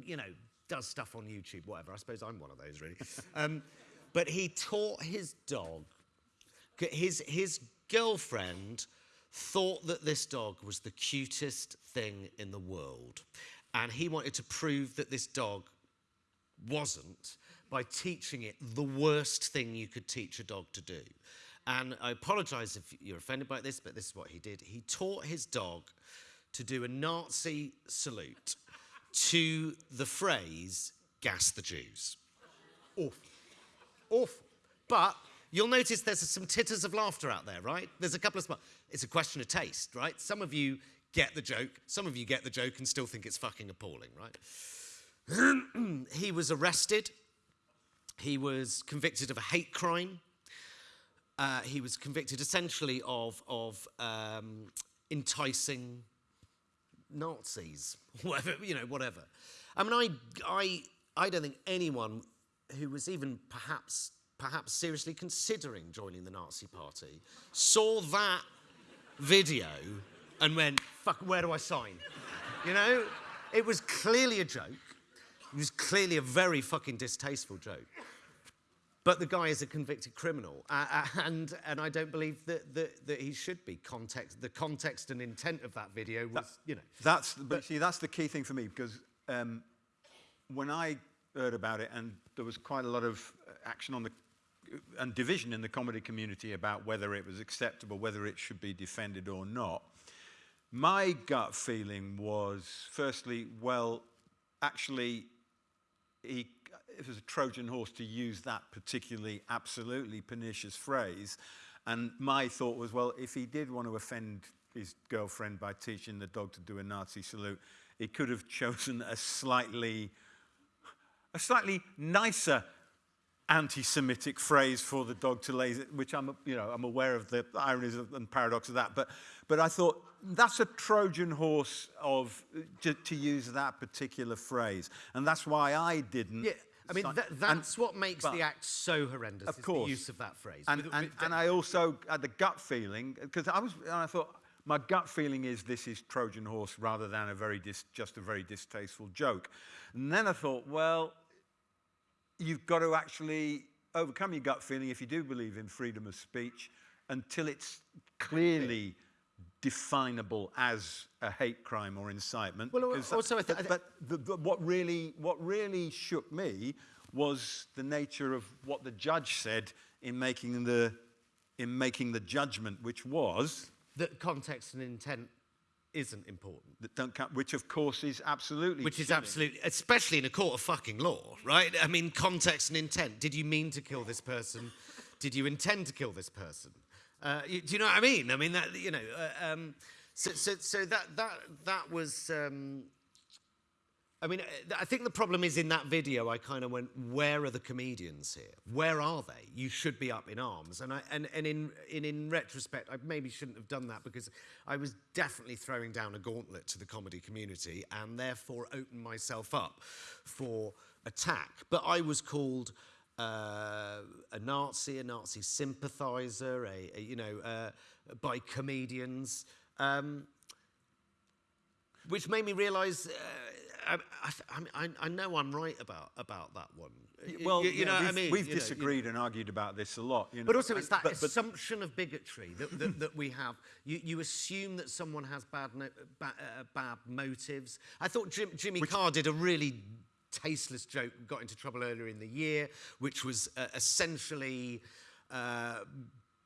you know does stuff on YouTube, whatever. I suppose I'm one of those really. um, but he taught his dog his, his girlfriend thought that this dog was the cutest thing in the world. And he wanted to prove that this dog wasn't by teaching it the worst thing you could teach a dog to do. And I apologize if you're offended by this, but this is what he did. He taught his dog to do a Nazi salute to the phrase, gas the Jews. Awful. Awful. But you'll notice there's some titters of laughter out there, right? There's a couple of spots. It's a question of taste, right? Some of you get the joke, some of you get the joke and still think it's fucking appalling, right? he was arrested. He was convicted of a hate crime. Uh, he was convicted essentially of, of um, enticing Nazis, whatever, you know, whatever. I mean, I, I, I don't think anyone who was even perhaps, perhaps seriously considering joining the Nazi party saw that video and went, fuck, where do I sign? You know, it was clearly a joke. It was clearly a very fucking distasteful joke. But the guy is a convicted criminal, uh, uh, and and I don't believe that, that that he should be. Context, the context and intent of that video was, you know, That's, but see, that's the key thing for me because um, when I heard about it, and there was quite a lot of action on the and division in the comedy community about whether it was acceptable, whether it should be defended or not. My gut feeling was, firstly, well, actually, he, it was a Trojan horse to use that particularly absolutely pernicious phrase. And my thought was, well, if he did want to offend his girlfriend by teaching the dog to do a Nazi salute, he could have chosen a slightly, a slightly nicer anti-Semitic phrase for the dog to lay, which I'm, you know, I'm aware of the ironies and paradox of that. But, but I thought that's a Trojan horse of to, to use that particular phrase, and that's why I didn't. Yeah, I mean, si- that, and- that's what makes the act so horrendous. Of course. the use of that phrase. And, With- and, with- and I also had the gut feeling, because I was, and I thought, my gut feeling is this is Trojan horse rather than a very dis, just a very distasteful joke. And then I thought, well, you've got to actually overcome your gut feeling if you do believe in freedom of speech until it's clearly definable as a hate crime or incitement. Well, that- also thi- I but the, the, what really what really shook me was the nature of what the judge said in making the in making the judgment, which was that context and intent isn't important. that don't count, which of course is absolutely Which is absolutely, especially in a court of fucking law, right? I mean, context and intent. Did you mean to kill this person? Did you intend to kill this person? Uh, you, do you know what I mean? I mean that you know. Uh, um, so, so, so that that that was. Um, I mean, uh, I think the problem is in that video. I kind of went, "Where are the comedians here? Where are they? You should be up in arms." And I, and, and in, in in retrospect, I maybe shouldn't have done that because I was definitely throwing down a gauntlet to the comedy community, and therefore opened myself up for attack. But I was called uh, a Nazi, a Nazi sympathiser, a, a you know, uh, by comedians. Um, which made me realise uh, I, I, I, know I'm right about about that one. Well, you, you yeah, know I mean. we've You know, disagreed and argued about this a lot. You know, but also, it's that but- but- assumption of bigotry that, that, that we have. You, you assume that someone has bad, no, ba, uh, bad motives. I thought Jim, Jimmy Carr did a really tasteless joke, got into trouble earlier in the year, which was uh, essentially uh,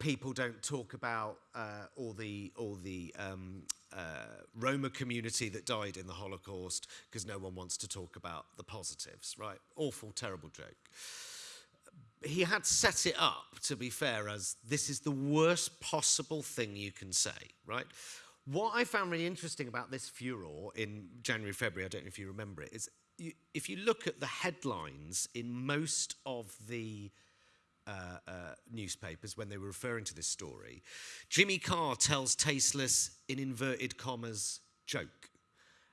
people don't talk about uh, all the, all the um, uh, Roma community that died in the Holocaust because no one wants to talk about the positives, right? Awful, terrible joke he had set it up, to be fair, as this is the worst possible thing you can say, right? What I found really interesting about this furor in January, February, I don't know if you remember it, is you, if you look at the headlines in most of the uh, uh, newspapers when they were referring to this story, Jimmy Carr tells tasteless, in inverted commas, joke.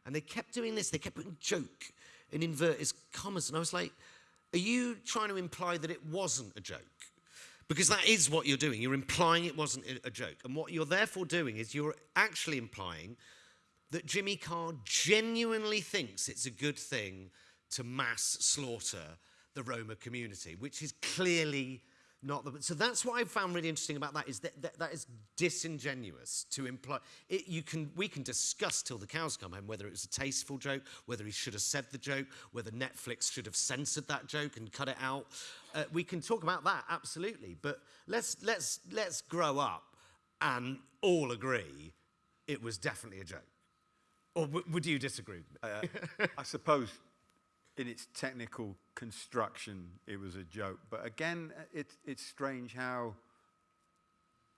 And they kept doing this, they kept putting joke in inverted commas. And I was like, are you trying to imply that it wasn't a joke? Because that is what you're doing. You're implying it wasn't a- a joke. And what you're therefore doing is you're actually implying that Jimmy Carr genuinely thinks it's a good thing to mass slaughter the Roma community, which is clearly not the. So that's what I found really interesting about that is that that, that is disingenuous to imply. It, you can we can discuss till the cows come home whether it was a tasteful joke, whether he should have said the joke, whether Netflix should have censored that joke and cut it out. Uh, we can talk about that absolutely, but let's let's let's grow up and all agree it was definitely a joke. Or would you disagree? me? I suppose in its technical construction, it was a joke. But again, it, it's strange how,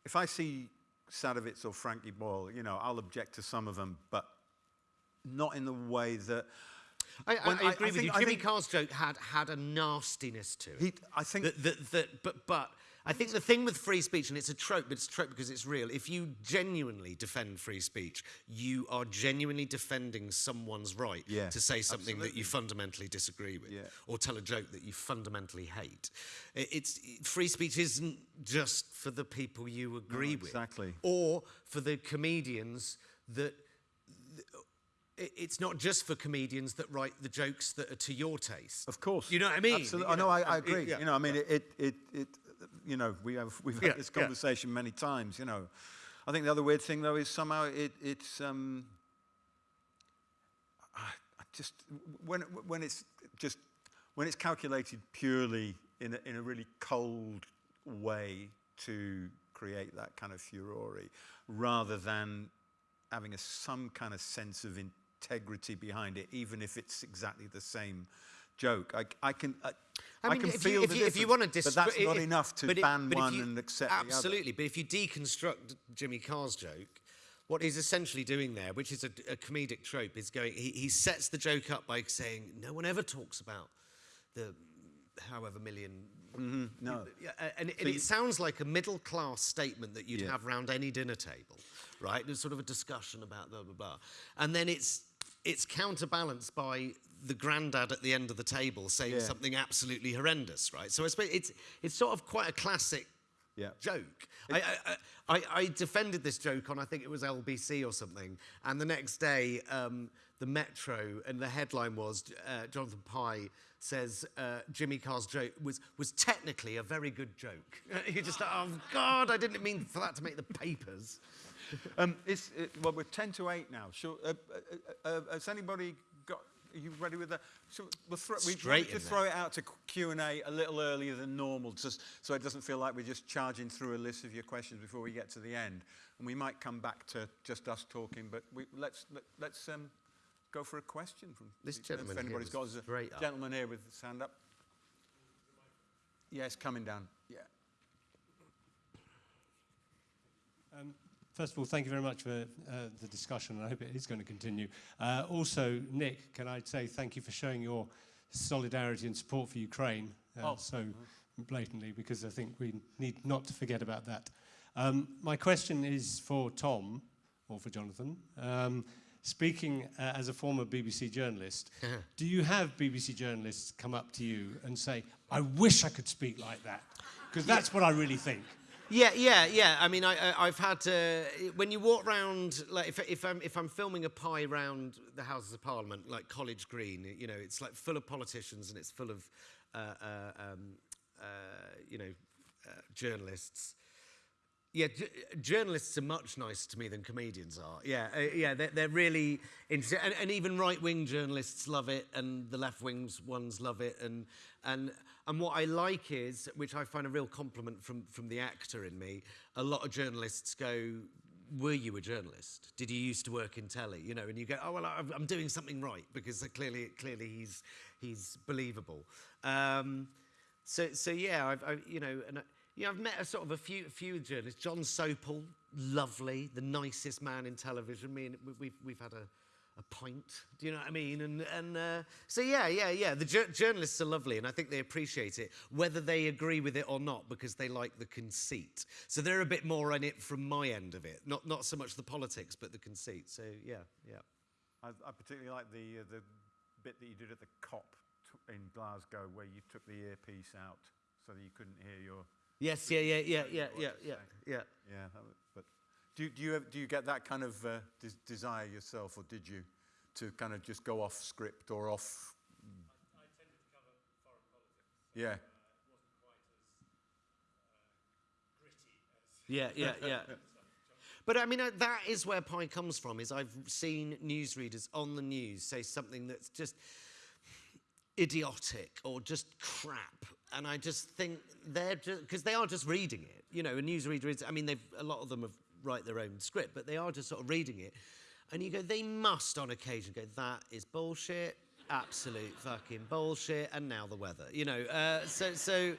if I see Sadowitz or Frankie Boyle, you know, I'll object to some of them, but not in the way that I, I, I agree I with you. Jimmy Carr's joke had had a nastiness to it. he, I think that, that, that, but, but I think the thing with free speech, and it's a trope, but it's a trope because it's real. If you genuinely defend free speech, you are genuinely defending someone's right Yeah, to say something that you fundamentally disagree with, Yeah. or tell a joke that you fundamentally hate. It's free speech isn't just for the people you agree with, exactly. or for the comedians that it's not just for comedians that write the jokes that are to your taste. Of course. You know what I mean? Absolutely. You I know, know, I, I um, it- agree. yeah. You know, I mean, it, it, it, it, you know, we have, we've Yeah, had this yeah. conversation many times, you know. I think the other weird thing, though, is somehow it, it's, um, I, I just, when, when it's just, when it's calculated purely in a, in a really cold way to create that kind of furore, rather than having a, some kind of sense of integrity behind it, even if it's exactly the same joke. I, I can. I, I mean, can if feel you, if the you, if you want to but that's not enough to ban one you, and accept the other. absolutely. But if you deconstruct Jimmy Carr's joke, what he's essentially doing there, which is a, a comedic trope, is going. He, he sets the joke up by saying, "No one ever talks about the however million." Mm-hmm, no. Yeah, a- and, and it sounds like a middle class statement that you'd Yeah. have round any dinner table, right? There's sort of a discussion about blah blah blah, and then it's it's counterbalanced by the granddad at the end of the table saying Yeah. something absolutely horrendous, right? So I suppose it's it's sort of quite a classic Yeah. joke. I, I, I, I defended this joke on I think it was LBC or something, and the next day um, the Metro and the headline was uh, Jonathan Pie says uh, Jimmy Carr's joke was was technically a very good joke. you just thought, oh God, I didn't mean for that to make the papers. Um, it's, it, well, we're 10 to 8 now. Sure, uh, uh, uh, has anybody are you ready with that? So we'll throw, we Straight in just throw it out to Q&A a little earlier than normal, just so it doesn't feel like we're just charging through a list of your questions before we get to the end. And we might come back to just us talking, but we, let's, let, let's um, go for a question from This if gentleman here anybody's got was a straight up. gentleman here with his hand up. Yes, coming down. Yeah. Um, First of all, thank you very much for uh, the discussion, and I hope it is going to continue. Uh, also, Nick, can I say thank you for showing your solidarity and support for Ukraine uh, Oh. so blatantly, because I think we need not to forget about that. Um, my question is for Tom, or for Jonathan. Um, speaking uh, as a former BBC journalist, do you have BBC journalists come up to you and say, I wish I could speak like that? Because that's what I really think. Yeah, yeah, yeah. I mean, I, I, I've had to. When you walk round, like if, if I'm if I'm filming a pie round the Houses of Parliament, like College Green, you know, it's like full of politicians and it's full of, uh, uh, um, uh, you know, uh, journalists. Yeah, journalists are much nicer to me than comedians are. Yeah, uh, yeah, they're, they're really interesting, and, and even right-wing journalists love it, and the left-wing ones love it, and and and what I like is, which I find a real compliment from from the actor in me. A lot of journalists go, "Were you a journalist? Did you used to work in telly? You know?" And you go, "Oh well, I'm, doing something right because clearly, clearly he's he's believable." Um, so, so yeah, I've, I, you know, and you know, I've met a sort of a few, few journalists. Jon Sopel, lovely, the nicest man in television. Me and we've, we've had a, a pint. Do you know what I mean? And, and uh, so yeah, yeah, yeah. The jour- journalists are lovely, and I think they appreciate it, whether they agree with it or not, because they like the conceit. So they're a bit more on it from my end of it, not not so much the politics, but the conceit. So yeah, yeah. I, I particularly like the uh, the bit that you did at the COP t- in Glasgow, where you took the earpiece out so that you couldn't hear your. Yes, yeah, yeah, yeah, yeah, yeah, yeah, yeah. Yeah, that was, but do do you ev- do you get that kind of uh, des- desire yourself, or did you, to kind of just go off script or off? Yeah. Yeah, yeah, yeah. But I mean, uh, that is where Pie comes from. Is I've seen newsreaders on the news say something that's just idiotic or just crap, and I just think they're just because they are just reading it. You know, a newsreader is. I mean, they've a lot of them have write their own script, but they are just sort of reading it, and you go, they must on occasion go, that is bullshit, absolute fucking bullshit, and now the weather. You know, uh, so so.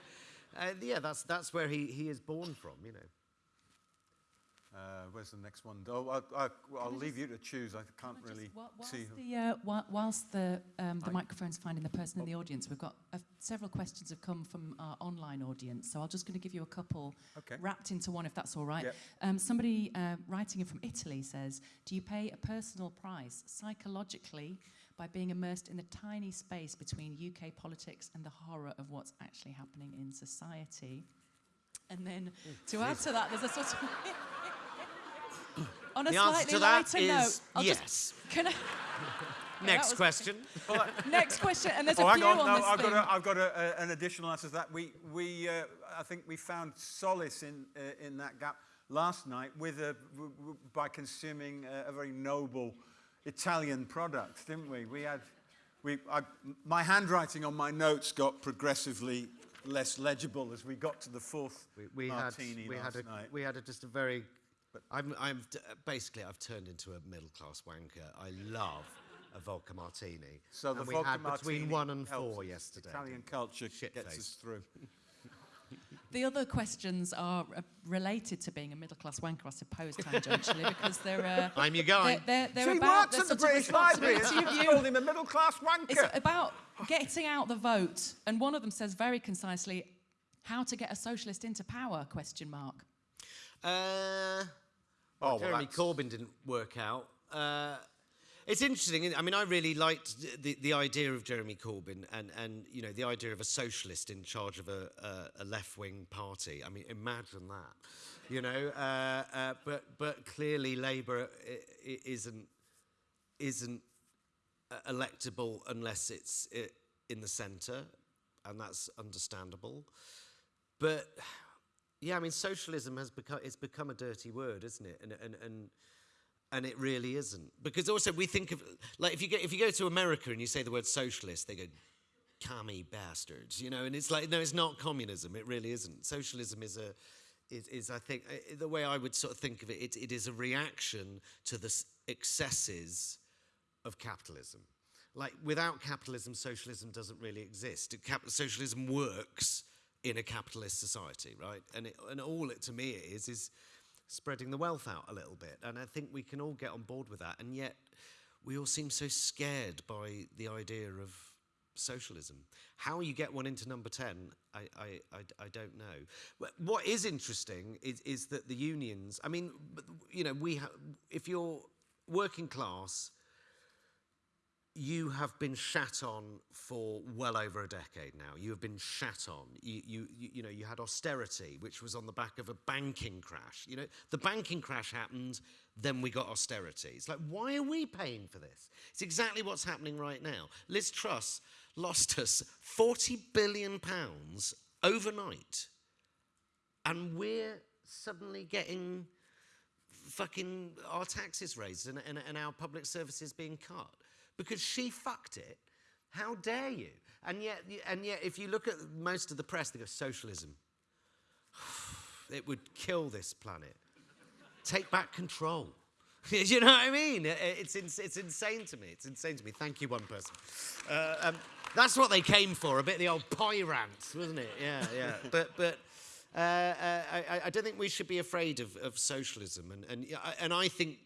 Uh, yeah, that's that's where he, he is born from, you know. Uh, where's the next one? Oh, I, I, I'll leave you to choose. I can't Can I really just- see. The, uh, whi- whilst the, um, the microphone's finding the person in the audience, we've got uh, several questions have come from our online audience. So I'm just going to give you a couple Okay. wrapped into one, if that's all right. Yep. Um, somebody uh, writing in from Italy says, "Do you pay a personal price psychologically by being immersed in the tiny space between UK politics and the horror of what's actually happening in society?" And then to add to that, there's a sort of on a The answer slightly to that lighter is note. I'll yes. Just, can I? Next was- question. Next question, and there's Oh, a few on. on, No, this I've thing. got, a, I've got a, a, an additional answer to that. We, we, uh, I think we found solace in, uh, in that gap last night with a, w- w- by consuming a, a very noble Italian product, didn't we? We had, we, I, my handwriting on my notes got progressively less legible as we got to the fourth We, we had martini we last had a, night. we had a, just a very. I'm, I'm basically I've turned into a middle class wanker. I love a vodka martini. So the and we vodka had between one and four yesterday. Italian culture Shit gets face. us through. The other questions are uh, related to being a middle class wanker, I suppose, tangentially, because they're. Uh, I'm your guy. They're, they're, they're about works the at the British Library. responsibility of You called you. him a middle class wanker. It's about getting out the vote, and one of them says very concisely, "How to get a socialist into power?" Question mark. Uh, Oh, well, well, Jeremy that's- Corbyn didn't work out. Uh, it's interesting. I mean, I really liked the, the idea of Jeremy Corbyn and, and you know the idea of a socialist in charge of a, a, a left wing party. I mean, imagine that. You know, uh, uh, but but clearly Labour isn't isn't uh, electable unless it's in the centre, and that's understandable. But yeah, I mean, socialism has become it's become a dirty word, isn't it? And and and and it really isn't because also we think of like if you go if you go to America and you say the word socialist, they go commie bastards, you know, and it's like no, it's not communism. It really isn't. Socialism is a is, is I think uh, the way I would sort of think of it, it, it is a reaction to the excesses of capitalism. Like without capitalism, socialism doesn't really exist. Cap- socialism works in a capitalist society, right? And, it, and all it to me is, is spreading the wealth out a little bit. And I think we can all get on board with that. And yet we all seem so scared by the idea of socialism. How you get one into number 10, I, I, I, I don't know. What is interesting is, is that the unions, I mean, you know, we ha if you're working class, you have been shat on for well over a decade now. You have been shat on. You, you, you, know, you had austerity, which was on the back of a banking crash. You know, the banking crash happened, then we got austerity. It's like, why are we paying for this? It's exactly what's happening right now. Liz Truss lost us 40 billion pounds overnight, and we're suddenly getting fucking our taxes raised and, and, and our public services being cut because she fucked it. How dare you? And yet, and yet, if you look at most of the press, they go socialism. It would kill this planet. Take back control. You know what I mean? It's, it's insane to me. It's insane to me. Thank you, one person. Uh, um, that's what they came for, a bit of the old pie rant, wasn't it? Yeah, yeah. But, but uh, uh, I, I don't think we should be afraid of, of socialism. And, and, yeah, and I think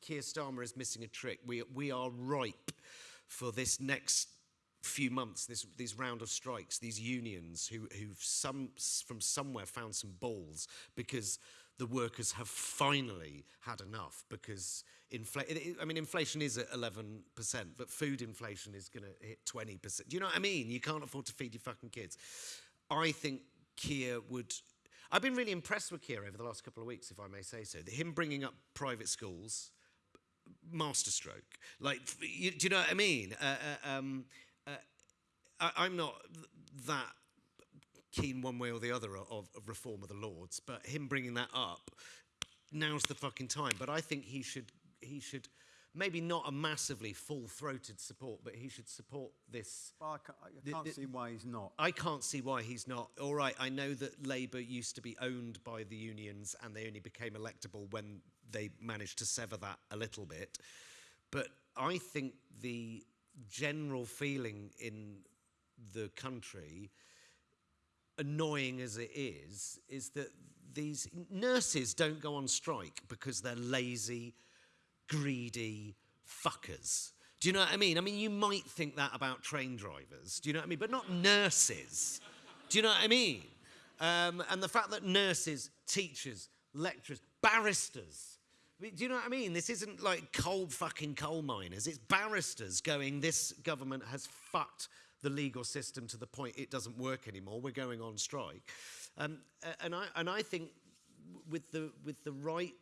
Keir Starmer is missing a trick. We, we are ripe for this next few months, this, this round of strikes, these unions who, who've some, from somewhere found some balls because the workers have finally had enough because infl- it- it- I mean, inflation is at 11%, but food inflation is going to hit 20%. Do you know what I mean? You can't afford to feed your fucking kids. I think Keir would. I've been really impressed with Keir over the last couple of weeks, if I may say so. Him bringing up private schools, masterstroke. Like, you, do you know what I mean? Uh, uh, um, uh, I, I'm not that keen one way or the other of, of reform of the Lords, but him bringing that up, now's the fucking time. But I think he should, he should, maybe not a massively full-throated support, but he should support this. Well, I can't, I can't the- see why he's not. I can't see why he's not. All right, I know that Labour used to be owned by the unions and they only became electable when they managed to sever that a little bit. But I think the general feeling in the country, annoying as it is, is that these nurses don't go on strike because they're lazy, greedy fuckers. Do you know what I mean? I mean, you might think that about train drivers. Do you know what I mean? But not nurses. Do you know what I mean? Um, and the fact that nurses, teachers, lecturers, barristers, do you know what I mean? This isn't like coal fucking coal miners. It's barristers going, this government has fucked the legal system to the point it doesn't work anymore. We're going on strike. Um, and, I, and I think with the, with the right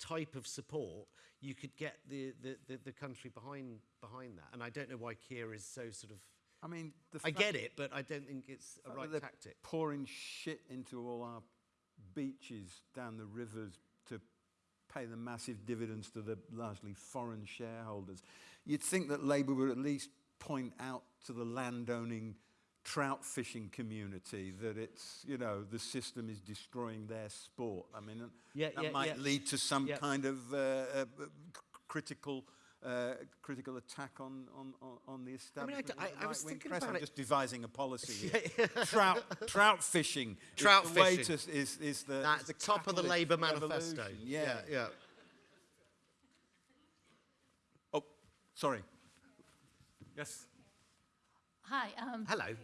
type of support, you could get the, the, the, the country behind, behind that. And I don't know why Keir is so sort of. I mean, I get it, but I don't think it's a right tactic. Pouring shit into all our beaches down the rivers to pay the massive dividends to the largely foreign shareholders. You'd think that Labour would at least point out to the landowning trout fishing community that it's, you know, the system is destroying their sport. I mean, Yeah, that yeah, might yeah. lead to some Yeah. kind of uh, uh, critical uh, critical attack on, on, on, on the establishment. I- of the I was thinking press. about I'm it. just devising a policy here. trout, trout fishing. is Trout the way fishing. to- is, is the, is That's the top of the Labour for manifesto. revolution. Yeah. yeah. Oh, sorry. Yes. Hi. Um, Hello.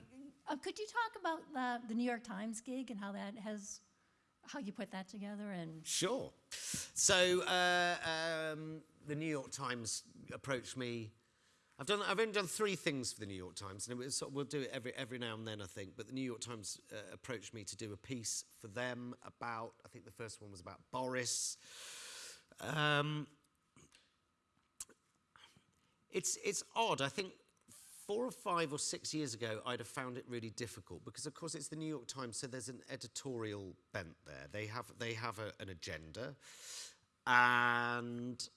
Uh, could you talk about the, the New York Times gig and how that has, how you put that together and Sure. So uh, um, the New York Times approached me. I've done. I've only done three things for the New York Times, and it was, we'll do it every every now and then, I think. But the New York Times uh, approached me to do a piece for them about. I think the first one was about Boris. Um, it's it's odd. I think four or five or six years ago, I'd have found it really difficult because, of course, it's the New York Times, so there's an editorial bent there. They have they have a, an agenda, and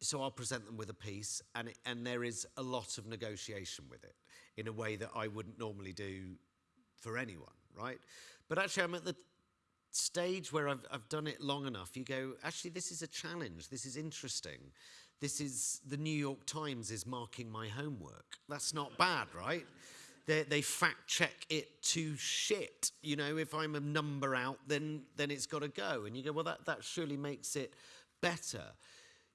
so I'll present them with a piece, and it, and there is a lot of negotiation with it in a way that I wouldn't normally do for anyone, right? But actually, I'm at the stage where I've, I've done it long enough, you go, actually, this is a challenge. This is interesting. This is the New York Times is marking my homework. That's not bad, right? They, they fact check it to shit. You know, if I'm a number out, then then it's got to go. And you go, well, that, that surely makes it better.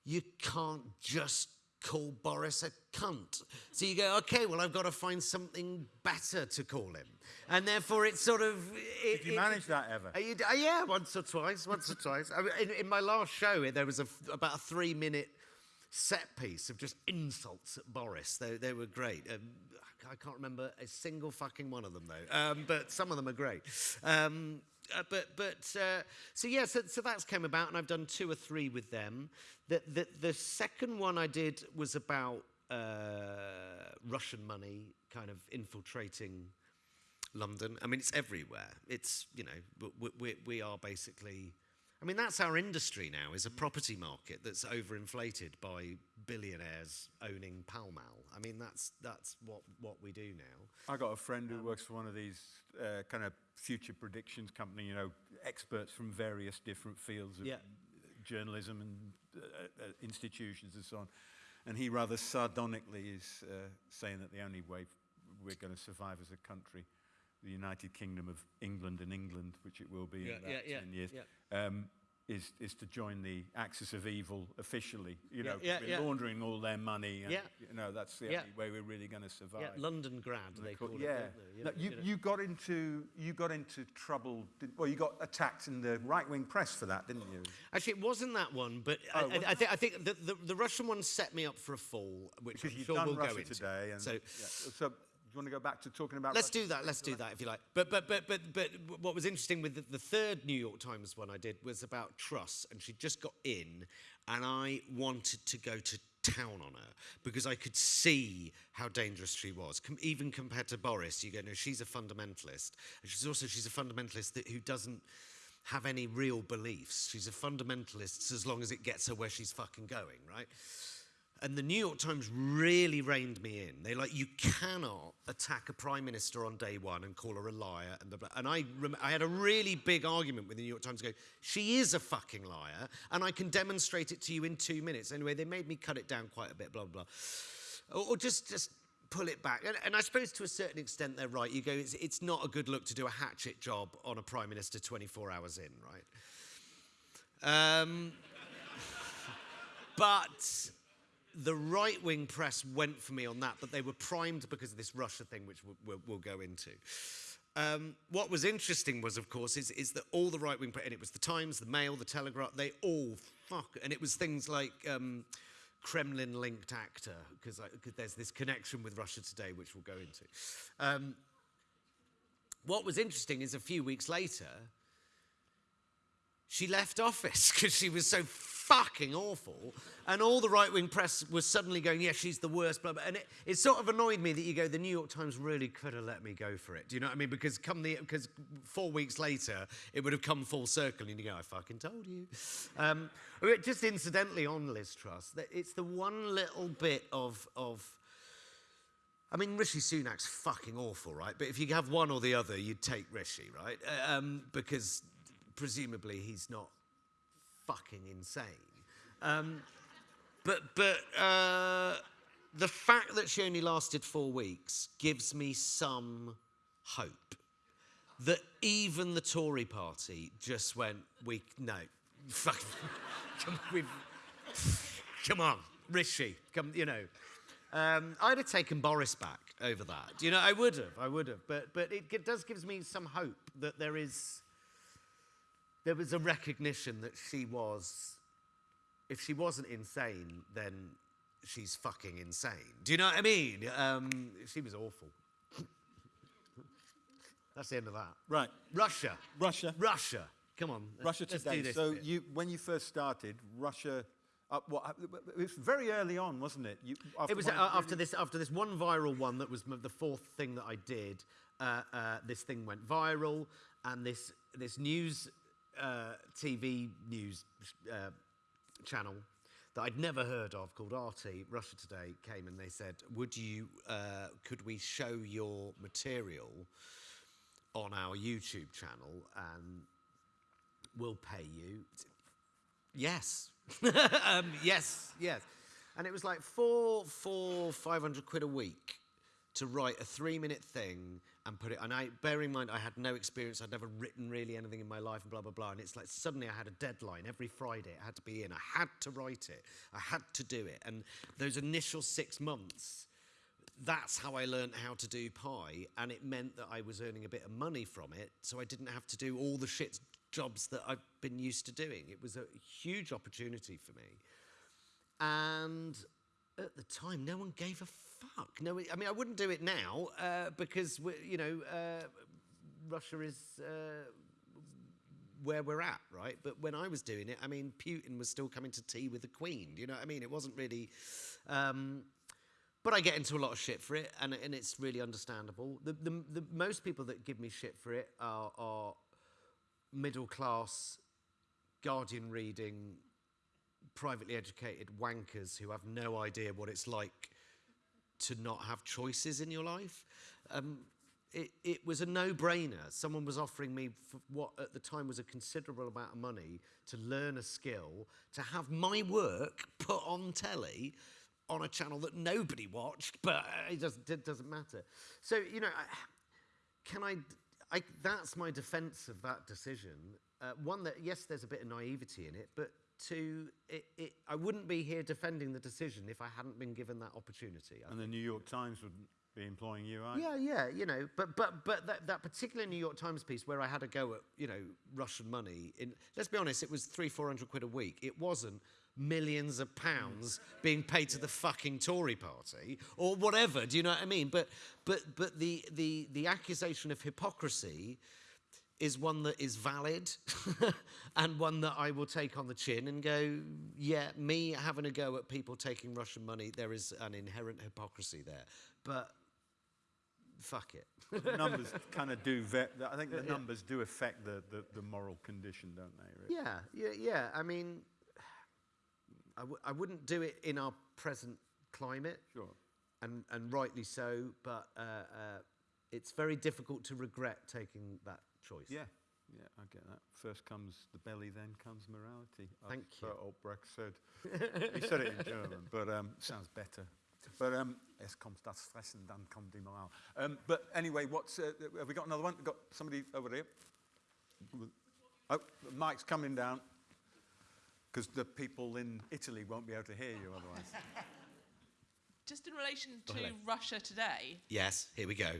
You can't just call Boris a cunt. So you go, okay, well, I've got to find something better to call him. And therefore, it's sort of. It, Did you it- manage that ever? you uh, yeah, once or twice, once or twice. I mean, in, in my last show, there was a about a three-minute set piece of just insults at Boris. They, they were great. Um, I can't remember a single fucking one of them though, um, but some of them are great. Um, uh, but but uh, so yeah, so, so that's came about, and I've done two or three with them. The the, the second one I did was about uh, Russian money kind of infiltrating London. I mean, it's everywhere. It's, you know, we, we, we are basically. I mean, that's our industry now, is a property market that's overinflated by billionaires owning Pall Mall. I mean, that's, that's what, what we do now. I got a friend who works for one of these uh, kind of future predictions company, you know, experts from various different fields of Yeah. journalism and uh, uh, institutions and so on. And he rather sardonically is uh, saying that the only way we're going to survive as a country, the United Kingdom of England and England, which it will be Yeah, in about yeah, yeah, 10 years, yeah. um, is, is to join the axis of evil officially. You know, yeah, we're yeah. laundering all their money. And, Yeah. You know, that's the only way we're really going to survive. Londongrad, they of cour- call it. yeah. don't? No, you, know. you got into you got into trouble. Did, well, you got attacked in the right wing press for that, didn't you? Actually, it wasn't that one, but Oh, I, I, I, think, I think the, the, the Russian one set me up for a fall, which Because I'm you've sure done we'll Russia go into. today. And, so so, you want to go back to talking about? Let's Russia? do that. Let's do that if you like. But but but but but what was interesting with the, the third New York Times one I did was about Truss, and she just got in, and I wanted to go to town on her because I could see how dangerous she was, Com- even compared to Boris. You go, no, she's a fundamentalist, and she's also she's a fundamentalist that, who doesn't have any real beliefs. She's a fundamentalist as long as it gets her where she's fucking going, right? And the New York Times really reined me in. They're like, you cannot attack a prime minister on day one and call her a liar. And, blah, and I, I had a really big argument with the New York Times. Go, she is a fucking liar, and I can demonstrate it to you in two minutes. Anyway, they made me cut it down quite a bit. Blah blah. blah. Or, or just just pull it back. And, and I suppose to a certain extent they're right. You go, it's, it's not a good look to do a hatchet job on a prime minister 24 hours in, right? Um, but the right wing press went for me on that, but they were primed because of this Russia thing, which we'll, we'll, we'll go into. Um, what was interesting was, of course, is, is that all the right wing, and it was the Times, the Mail, the Telegraph, they all fuck, and it was things like um, Kremlin linked actor, because there's this connection with Russia today, which we'll go into. Um, what was interesting is a few weeks later, she left office because she was so fucking awful. And all the right wing press was suddenly going, yeah, she's the worst, blah, blah. And it, it sort of annoyed me that you go, the New York Times really could have let me go for it. Do you know what I mean? Because come the, because four weeks later, it would have come full circle and you go, I fucking told you. Um, just incidentally on Liz Truss, it's the one little bit of, of I mean, Rishi Sunak's fucking awful, right? But if you have one or the other, you'd take Rishi, right? Uh, Um, because presumably he's not fucking insane. Um, but but uh, the fact that she only lasted four weeks gives me some hope that even the Tory party just went, we no, fuck, come, come on, Rishi, come, you know. Um, I'd have taken Boris back over that. You know, I would have, I would have. But but it, g- does gives me some hope that there is there was a recognition that she was if she wasn't insane, then she's fucking insane. Do you know what I mean? Um, she was awful. That's the end of that. Right. Russia. Russia. Russia. Come on. let's- Russia let's do this So bit. you, when you first started, Russia, uh, what, it was very early on, wasn't it? You, it was uh, after this after this one viral one that was m- the fourth thing that I did. Uh, uh, this thing went viral, and this this news uh, TV news uh, channel that I'd never heard of called RT Russia Today came and they said, "Would you? Uh, could we show your material on our YouTube channel and we'll pay you?" Yes. um, yes, yes. And it was like four, four, five hundred quid a week to write a three-minute thing and put it. And I, bear in mind, I had no experience. I'd never written really anything in my life, and blah blah blah. And it's like suddenly I had a deadline every Friday. It had to be in. I had to write it. I had to do it. And those initial six months that's how I learned how to do Pie, and it meant that I was earning a bit of money from it, so I didn't have to do all the shit jobs that I've been used to doing. It was a huge opportunity for me, and at the time, no one gave a fuck. No, I mean, I wouldn't do it now uh, because you know uh, Russia is. Uh, where we're at, right? But when I was doing it, I mean, Putin was still coming to tea with the Queen. You know what I mean? It wasn't really. Um, but I get into a lot of shit for it, and, and it's really understandable. The, the, the most people that give me shit for it are, are middle class, Guardian reading, privately educated wankers who have no idea what it's like to not have choices in your life. Um, it, it was a no-brainer. Someone was offering me what at the time was a considerable amount of money to learn a skill, to have my work put on telly on a channel that nobody watched, but it doesn't, it doesn't matter. So, you know, can I, I, that's my defense of that decision. Uh, one that, yes, there's a bit of naivety in it, but two, it, it, I wouldn't be here defending the decision if I hadn't been given that opportunity. I And the New York Times would be employing you, right? yeah, yeah, you know, but but but that, that particular New York Times piece where I had a go at you know Russian money. In let's be honest, it was three four hundred quid a week. It wasn't millions of pounds being paid to the fucking Tory party or whatever. Do you know what I mean? But but but the the the accusation of hypocrisy is one that is valid and one that I will take on the chin and go, yeah, me having a go at people taking Russian money, there is an inherent hypocrisy there. But fuck it. The numbers kind of do, I think the numbers do affect the, the, the moral condition, don't they? Really? Yeah, yeah, yeah. I mean, I, w- I wouldn't do it in our present climate, Sure. and, and rightly so, but uh, uh, it's very difficult to regret taking that choice. Yeah, yeah, I get that. First comes the belly, then comes morality. I Thank you. thought Albrecht said. he said it in German, but um, sounds better. But um, es kommt das Fressen, dann kommt die Moral. Um, but anyway, what's uh, have we got another one? We've got somebody over there. Oh, the mic's coming down because the people in Italy won't be able to hear you otherwise. Just in relation to. Russia today, Yes, here we go.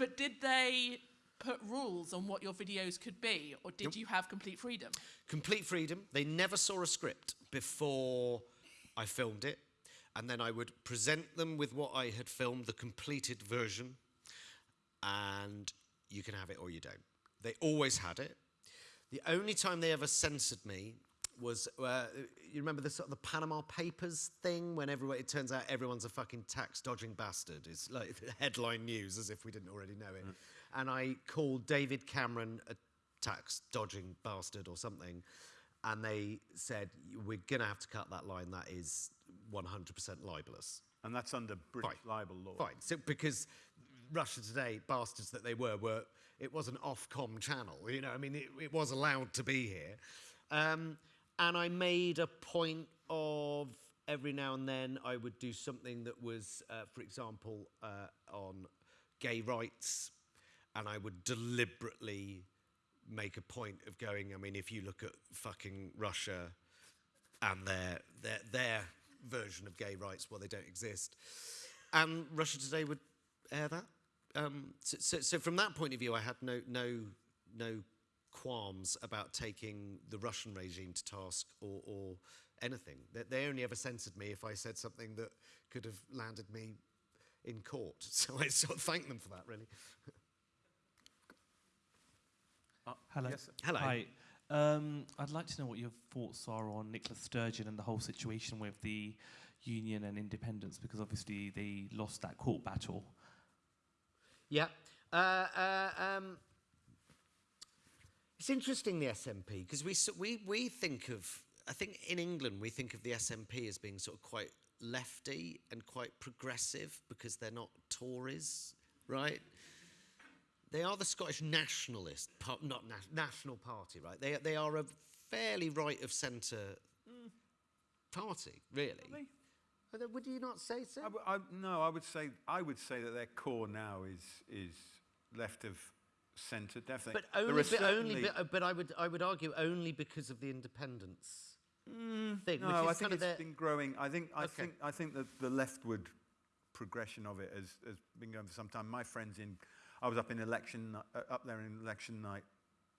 But did they put rules on what your videos could be, or did you have complete freedom? Complete freedom. They never saw a script before I filmed it. And then I would present them with what I had filmed, the completed version. And you can have it or you don't. They always had it. The only time they ever censored me was, uh, you remember the sort of the Panama Papers thing when everyone, it turns out everyone's a fucking tax dodging bastard. It's like headline news as if we didn't already know it. And I called David Cameron a tax dodging bastard or something. And they said, we're going to have to cut that line. That is 100% libelous. And that's under British Fine. libel law. Fine. So because Russia Today, bastards that they were, were it was an Ofcom channel. You know, I mean, it, it was allowed to be here. Um, and I made a point of every now and then I would do something that was, uh, for example, uh, on gay rights, and I would deliberately make a point of going. I mean, if you look at fucking Russia and their their their version of gay rights, well, they don't exist, and Russia Today would air that. Um, so, so, so from that point of view, I had no no no qualms about taking the Russian regime to task or, or anything. They, they only ever censored me if I said something that could have landed me in court. So I sort of thank them for that, really. Hello. Yes. Hello. Hi. Um, I'd like to know what your thoughts are on Nicola Sturgeon and the whole situation with the union and independence, because obviously they lost that court battle. Yeah. Uh, uh, um, it's interesting, the SNP, because we, we, we think of, I think in England, we think of the SNP as being sort of quite lefty and quite progressive because they're not Tories, right? They are the Scottish nationalist, not na- national party, right? They, they are a fairly right of centre party, really. Would you not say so? I I- no, I would say I would say that their core now is is left of centre, definitely. But only, but, only but, uh, but I would I would argue only because of the independence thing. which Mm, No, I is think kind it's their- been growing. I think I Okay. think I think that the leftward progression of it has, has been going for some time. My friends in, I was up in election uh, up there in election night.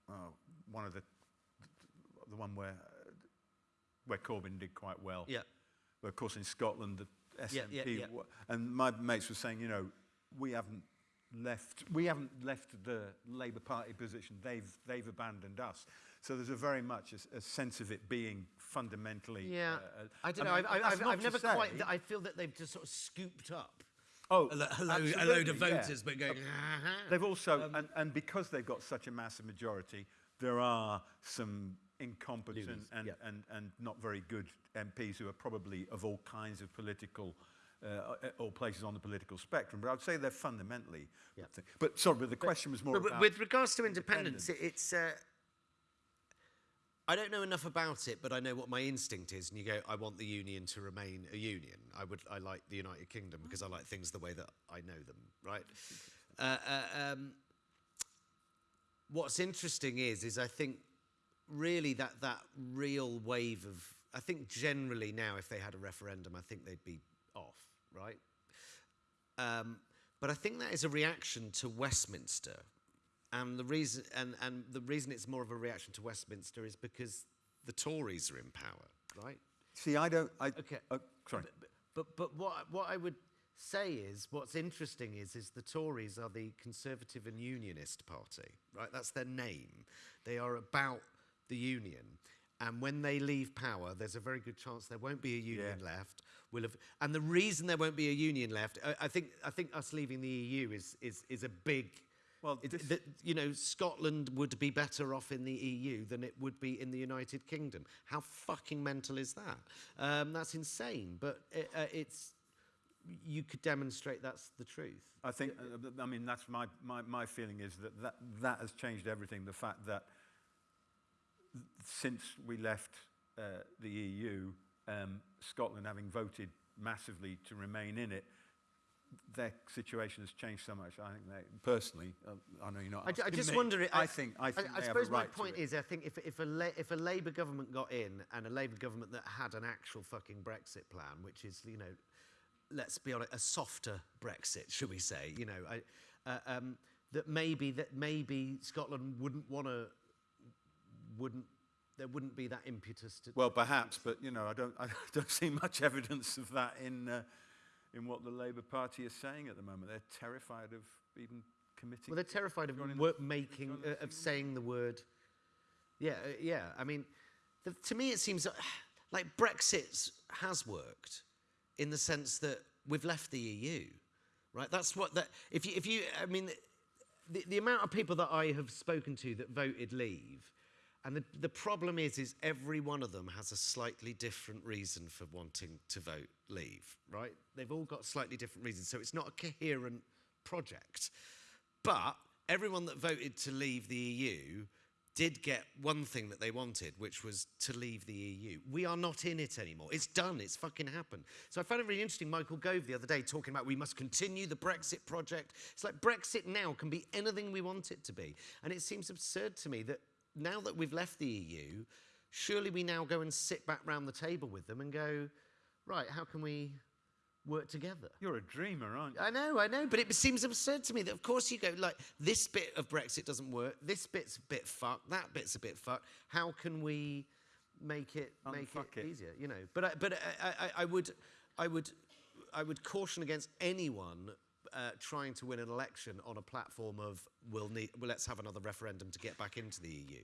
Oh, one of the the one where uh, where Corbyn did quite well. yeah. But of course, in Scotland, the SNP, Yeah, yeah, yeah. and my mates were saying, you know, we haven't left, we haven't left the Labour Party position. They've they've abandoned us. So there's a very much a sense of it being fundamentally. Yeah, uh, uh, I don't mean, know. I've, I've, I've, I've never say- quite. I feel that they've just sort of scooped up Oh, a, lo- a, load, a load of yeah. voters, but going. "Ah-ha." They've also, Um, and, and because they've got such a massive majority, there are some incompetent and, yeah. and, and not very good MPs who are probably of all kinds of political, uh, all places on the political spectrum. But I'd say they're fundamentally. Yeah. But sorry, but the question was more But with- about. with regards to independence, it, it's. Uh, I don't know enough about it, but I know what my instinct is. And you go, I want the union to remain a union. I would, I like the United Kingdom because I like things the way that I know them. Right. Uh, uh, um, what's interesting is, is I think really that that real wave of, I think generally now, if they had a referendum, I think they'd be. Right. Um, but I think that is a reaction to Westminster. And the reason and, and the reason it's more of a reaction to Westminster is because the Tories are in power, right? See, I don't. I, Okay. uh, sorry. But, but but what what I would say is what's interesting is is the Tories are the Conservative and Unionist Party, right? That's their name. They are about the union. And when they leave power, there's a very good chance there won't be a union Yeah. left. We'll have, and the reason there won't be a union left, I, I think, I think us leaving the EU is is is a big. Well, it- this- that, you know, Scotland would be better off in the EU than it would be in the United Kingdom. How fucking mental is that? Um, that's insane. But it, uh, it's you could demonstrate that's the truth. I think, uh, I mean, that's my, my, my feeling is that, that that has changed everything. The fact that since we left uh, the EU, um, Scotland having voted massively to remain in it, their situation has changed so much. I think they, personally, uh, I know you're not. I, I just me, wonder. I think, I think I, they have a suppose my right to point is, I think if if a La- if a Labour government got in and a Labour government that had an actual fucking Brexit plan, which is you know, let's be honest, a softer Brexit, should we say? You know, I, uh, um, that maybe that maybe Scotland wouldn't want to, wouldn't there wouldn't be that impetus to. Well, perhaps, but you know, I don't, I don't see much evidence of that in, uh, in what the Labour Party is saying at the moment. They're terrified of even committing. Well, they're terrified of the- making, uh, of saying the word. Yeah, uh, yeah. I mean, the, to me, it seems uh, like Brexit has worked in the sense that we've left the EU, right? That's what that. If you, if you, I mean, the, the amount of people that I have spoken to that voted leave, and the, the problem is, is every one of them has a slightly different reason for wanting to vote leave, right? They've all got slightly different reasons, so it's not a coherent project. But everyone that voted to leave the EU did get one thing that they wanted, which was to leave the EU. We are not in it anymore. It's done. It's fucking happened. So I found it really interesting. Michael Gove the other day talking about we must continue the Brexit project. It's like Brexit now can be anything we want it to be. And it seems absurd to me that now that we've left the EU, surely we now go and sit back round the table with them and go, right, how can we work together? You're a dreamer, aren't you? I know, I know, but it seems absurd to me that, of course, you go like this bit of Brexit doesn't work, this bit's a bit fucked, that bit's a bit fucked. How can we make it make it, it. easier? You know, but I, but I, I, I would, I would, I would caution against anyone. Uh, trying to win an election on a platform of we'll need well let's have another referendum to get back into the EU,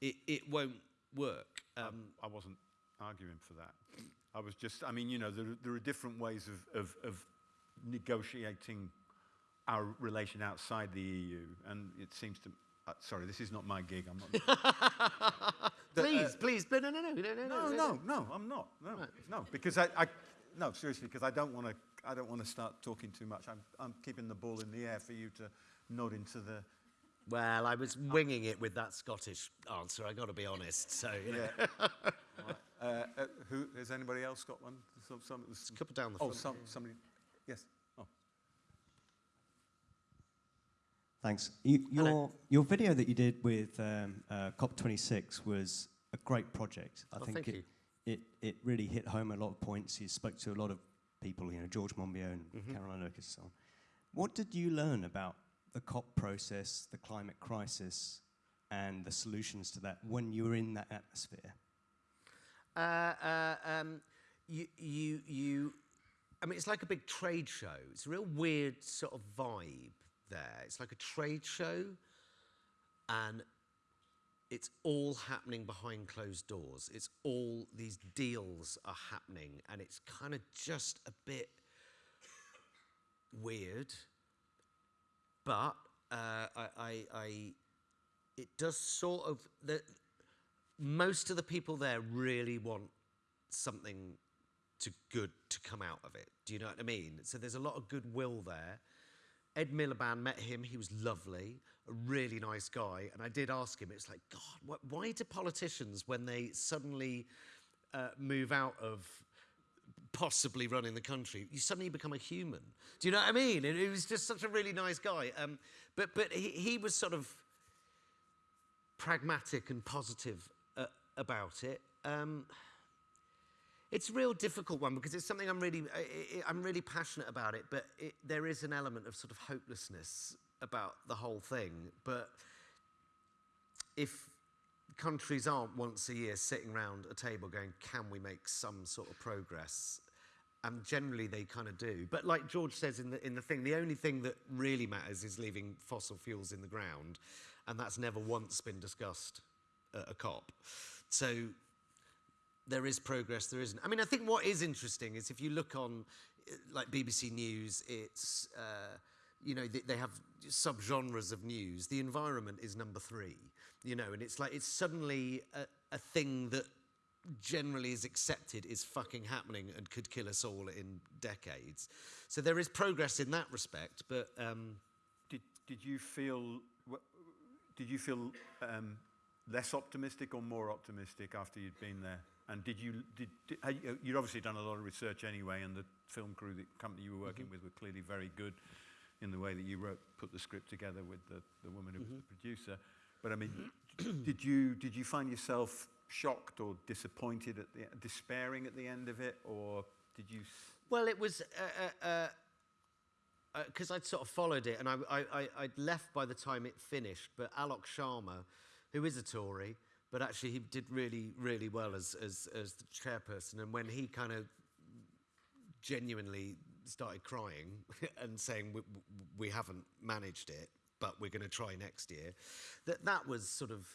it, it won't work. Um, I wasn't arguing for that. I was just, I mean, you know, there, there are different ways of, of, of negotiating our relation outside the EU, and it seems to. Uh, sorry, this is not my gig. I'm not. please, please, no, no, no, no, no, no, no, no, no, I'm not. No, no, because I, I, no, seriously, because I don't want to. I don't want to start talking too much. I'm, I'm keeping the ball in the air for you to nod into the. Well, I was winging it with that Scottish answer. I got to be honest. So you. Yeah. Right. Uh, uh, who has anybody else got one? Some, some, a couple down the oh, front. some, somebody. Yes. Oh. Thanks. You, your, Hello. your video that you did with um, uh, COP26 was a great project. I Oh, think thank it, you. it, it really hit home a lot of points. You spoke to a lot of people, you know, George Monbiot and Mm-hmm. Caroline Lucas and so on. What did you learn about the COP process, the climate crisis, and the solutions to that when you were in that atmosphere? Uh, uh, um, you, you, you, I mean, it's like a big trade show. It's a real weird sort of vibe there. It's like a trade show, and it's all happening behind closed doors. It's all these deals are happening, and it's kind of just a bit weird. But uh, I, I, I, it does sort of the most of the people there really want something to good to come out of it. Do you know what I mean? So there's a lot of goodwill there. Ed Miliband met him. He was lovely, a really nice guy. And I did ask him. It's like, God, wh- why do politicians, when they suddenly uh, move out of possibly running the country, you suddenly become a human? Do you know what I mean? And he was just such a really nice guy. Um, but but he, he was sort of pragmatic and positive uh, about it. Um, it's a real difficult one because it's something I'm really, I'm really passionate about it, but it, there is an element of sort of hopelessness about the whole thing. But if countries aren't once a year sitting around a table going, can we make some sort of progress? And generally they kind of do. But like George says in the, in the thing, the only thing that really matters is leaving fossil fuels in the ground. And that's never once been discussed at a COP. So there is progress, there isn't. I mean, I think what is interesting is if you look on uh, like BBC News, it's, uh, you know, they, they have subgenres of news. The environment is number three, you know, and it's like it's suddenly a, a thing that generally is accepted is fucking happening and could kill us all in decades. So there is progress in that respect, but um, Did, did you feel did you feel um, less optimistic or more optimistic after you'd been there? And did you did, did you, you'd obviously done a lot of research anyway, and the film crew, the company you were working with, were clearly very good in the way that you wrote put the script together with the, the woman who was the producer. But I mean, did you did you find yourself shocked or disappointed at the despairing at the end of it, or did you? s- Well, it was because uh, uh, uh 'cause I'd sort of followed it, and I, I, I, I'd left by the time it finished. But Alok Sharma, who is a Tory, but actually he did really, really well as as, as the chairperson. And when he kind of genuinely started crying and saying we, we haven't managed it, but we're going to try next year, that that was sort of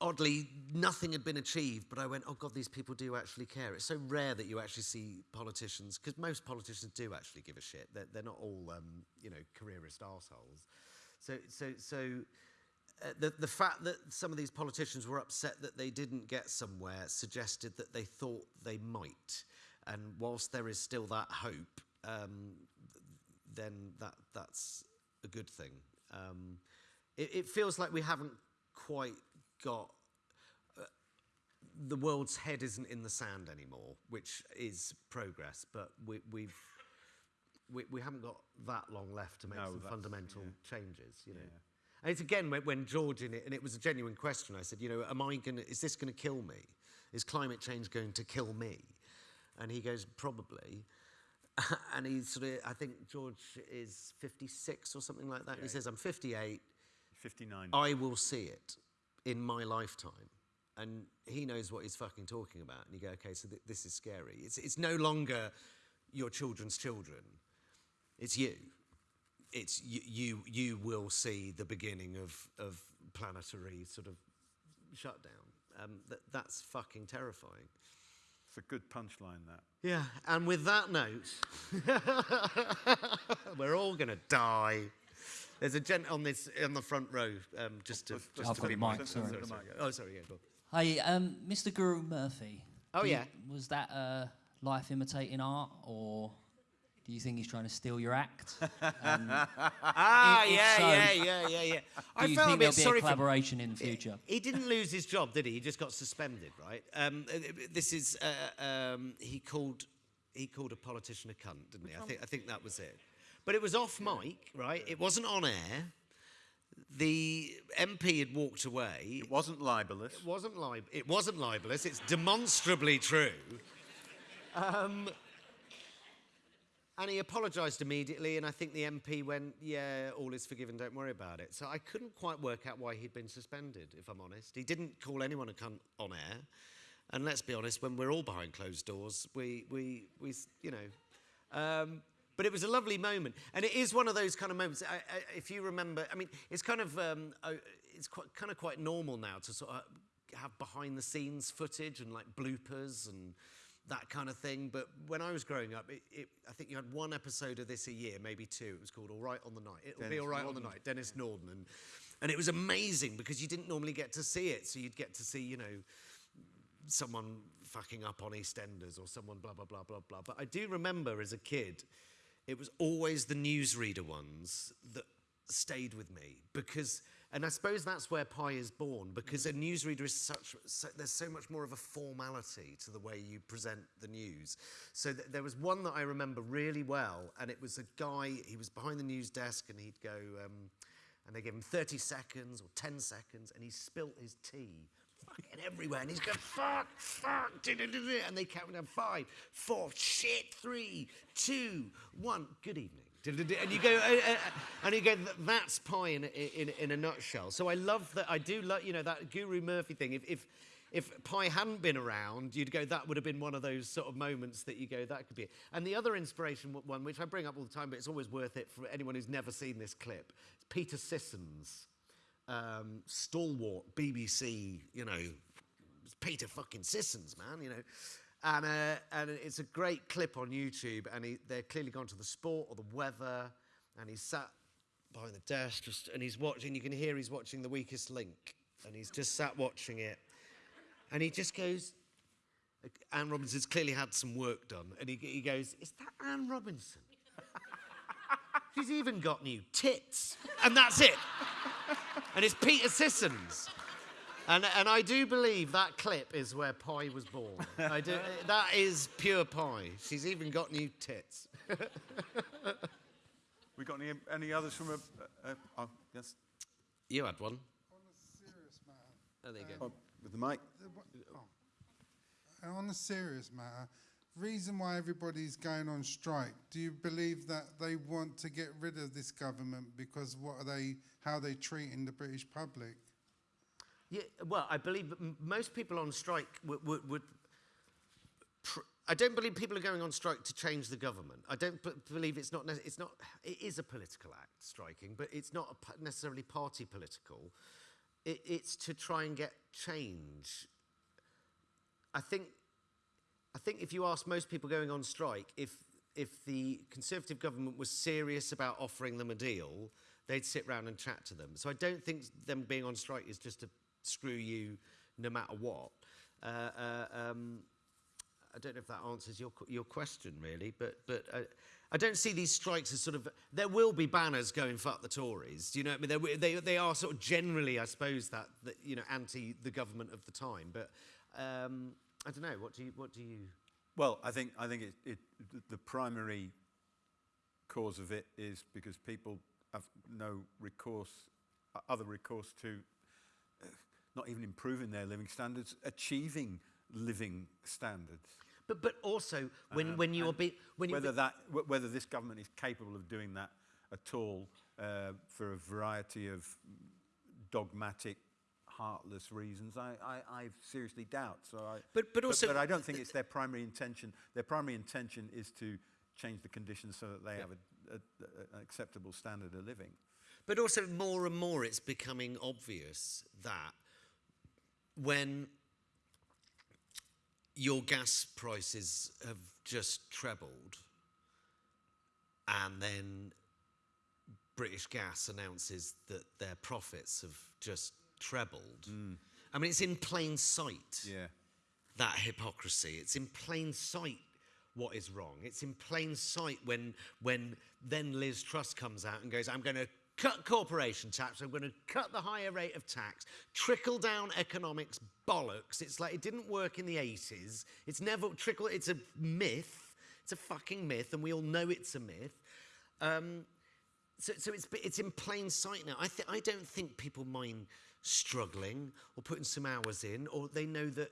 oddly nothing had been achieved but i went oh god these people do actually care. It's so rare that you actually see politicians because most politicians do actually give a shit. They're, they're not all um, you know careerist assholes so so so uh, the, the fact that some of these politicians were upset that they didn't get somewhere suggested that they thought they might and whilst there is still that hope um, then that that's a good thing um, it, it feels like we haven't quite got uh, the world's head isn't in the sand anymore, which is progress, but we, we've we, we haven't got that long left to make No, some fundamental yeah. changes, you know. And it's again when, when George in it, and it was a genuine question. I said, you know, am I going to? Is this going to kill me? Is climate change going to kill me? And he goes, probably. and he's sort of, I think George is 56 or something like that. And he says, I'm 58. 59. I will see it in my lifetime. And he knows what he's fucking talking about. And you go, okay, so th- this is scary. It's, it's no longer your children's children, it's you. It's you, you, you will see the beginning of, of planetary sort of shutdown. Um, that, that's fucking terrifying. It's a good punchline, that. Yeah, and with that note, we're all going to die. There's a gent on this on the front row, um, just to. Just I've to got the mic, sorry, sorry. sorry, sorry. Oh, sorry, yeah, go on. Hi, um, Mr. Guru-Murthy. Oh, do you- yeah. Was that uh, life imitating art, or do you think he's trying to steal your act? Um, Ah, if yeah, so, yeah, yeah, yeah, yeah. I do you felt a think bit there'll be sorry a for collaboration in the future? He didn't lose his job, did he? He just got suspended, right? Um, uh, this is uh, um, he called he called a politician a cunt, didn't he? I think I think that was it. But it was off mic, right? It wasn't on air. The MP had walked away. It wasn't libelous. It wasn't lib- It wasn't libelous. It's demonstrably true. Um, and he apologised immediately, and I think the MP went, "Yeah, all is forgiven. Don't worry about it." So I couldn't quite work out why he'd been suspended. If I'm honest, he didn't call anyone a cunt on air. And let's be honest, when we're all behind closed doors, we we we you know. Um, but it was a lovely moment, and it is one of those kind of moments. I, I, if you remember, I mean, it's kind of um, it's quite, kind of quite normal now to sort of have behind the scenes footage and like bloopers and that kind of thing. But when I was growing up, it, it, I think you had one episode of this a year, maybe two. It was called All Right on the Night. It'll be Denis All Right on the Night, Denis Norden, and and it was amazing because you didn't normally get to see it, so you'd get to see you know someone fucking up on EastEnders or someone blah blah blah blah blah. But I do remember as a kid, it was always the newsreader ones that stayed with me because, and I suppose that's where Pie is born because a newsreader is such. So, there's so much more of a formality to the way you present the news. So th- there was one that I remember really well, and it was a guy. He was behind the news desk, and he'd go. Um, and they gave him 30 seconds or 10 seconds, and he spilt his tea fucking everywhere. And he's going, fuck, fuck, du- du- du," and they count down five, four, shit, three, two, one, good evening. And you go, uh, uh, and you go, that's Pie in, a- in, in a nutshell. So I love that. I do love, you know, that Guru-Murthy thing. If, if, if Pie hadn't been around, you'd go, that would have been one of those sort of moments that you go, that could be it. And the other inspiration one, which I bring up all the time, but it's always worth it for anyone who's never seen this clip, it's Peter Sissons, um, stalwart BBC, you know, Peter fucking Sissons, man, you know. And, uh, and it's a great clip on YouTube, and he, they're clearly gone to the sport or the weather, and he's sat behind the desk, just, and he's watching, you can hear he's watching The Weakest Link, and he's just sat watching it. And he just goes, Anne Robinson's clearly had some work done. And he, he goes, Is that Anne Robinson? She's even got new tits. And that's it. and it's Peter Sissons. And, and I do believe that clip is where Pie was born. I do, that is pure Pie. She's even got new tits. We got any, any others from a... a, a oh, yes, You had one. On a serious matter, Oh, there you go. Um, oh, with the mic. the wha- oh. On a serious matter, reason why everybody's going on strike, do you believe that they want to get rid of this government because what are they, how they treating the British public? Yeah, well, I believe most people on strike would. would, would I don't believe people are going on strike to change the government. I don't believe it's not. It's not. It is a political act, striking, but it's not a necessarily party political. It, it's to try and get change. I think. I think if you ask most people going on strike, if if the Conservative government was serious about offering them a deal, they'd sit round and chat to them. So I don't think them being on strike is just to screw you no matter what. Uh, uh, um, I don't know if that answers your your question really, but but uh, I don't see these strikes as sort of. There will be banners going fuck the Tories. Do you know? What I mean, they they are sort of generally, I suppose, that, that you know anti the government of the time. But um, I don't know. What do you what do you? Well, I think I think it, it the primary cause of it is because people have no recourse, other recourse to not even improving their living standards, achieving living standards. But but also when Um, when you're and be, when you're whether be- that whether this government is capable of doing that at all uh, for a variety of dogmatic, heartless reasons, I, I, I seriously doubt. So I, But- but also- but, I don't think it's their primary intention. Their primary intention is to change the conditions so that they have a, a, an acceptable standard of living. But also, more and more, it's becoming obvious that when your gas prices have just trebled, and then British Gas announces that their profits have just trebled. I mean, it's in plain sight Yeah. that hypocrisy. It's in plain sight what is wrong. It's in plain sight when when then Liz Truss comes out and goes, I'm going to cut corporation tax, I'm going to cut the higher rate of tax, trickle down economics bollocks. It's like it didn't work in the 80s. It's never trickle it's a myth. It's a fucking myth and we all know it's a myth. Um, so, so it's, it's in plain sight now. I, I don't think people mind struggling or putting some hours in, or they know that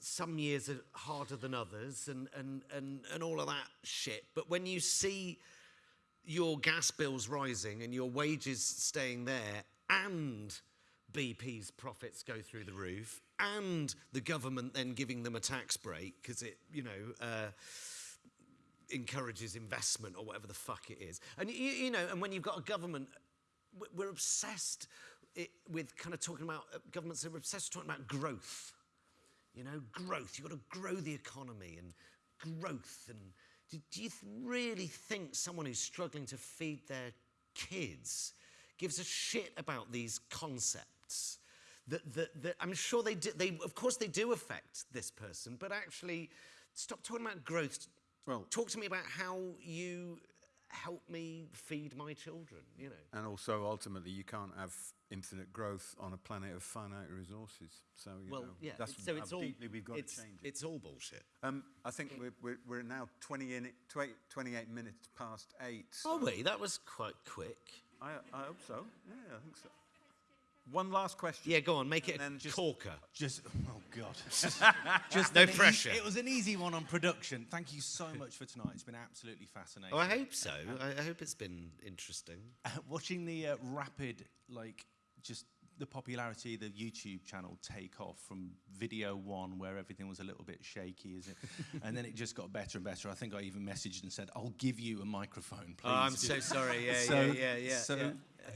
some years are harder than others and, and, and, and all of that shit. But when you see your gas bills rising and your wages staying there and BP's profits go through the roof and the government then giving them a tax break because it, you know, uh, encourages investment or whatever the fuck it is. And you, you know, and when you've got a government, we're obsessed with kind of talking about uh, governments are obsessed with talking about growth. You know, growth. You've got to grow the economy and growth. And do, do you really think someone who's struggling to feed their kids gives a shit about these concepts? That, that, that I'm sure they do. They, of course, they do affect this person, but actually, stop talking about growth. Well, talk to me about how you help me feed my children. You know. And also, ultimately, you can't have infinite growth on a planet of finite resources. So, you Well, know, yeah, that's it's- so how it's all- deeply we've got it's- to change it. it's all bullshit. Um, I think we're, we're, we're now 20 in, 20, 28 minutes past eight. Oh so- wait, that was quite quick. I, I hope so. Yeah, I think so. One last question. Yeah, go on, make it And a then- corker. Just, oh God. Just No an eas- pressure. it was an easy one on production. Thank you so much for tonight. It's been absolutely fascinating. Oh, I hope so. I, I hope it's been interesting. Watching the uh, rapid, like, just the popularity of the YouTube channel take off from video one, where everything was a little bit shaky, is it? and then it just got better and better. I think I even messaged and said, "I'll give you a microphone, please." Oh, I'm so sorry. Yeah, so, yeah, yeah, yeah, So, yeah.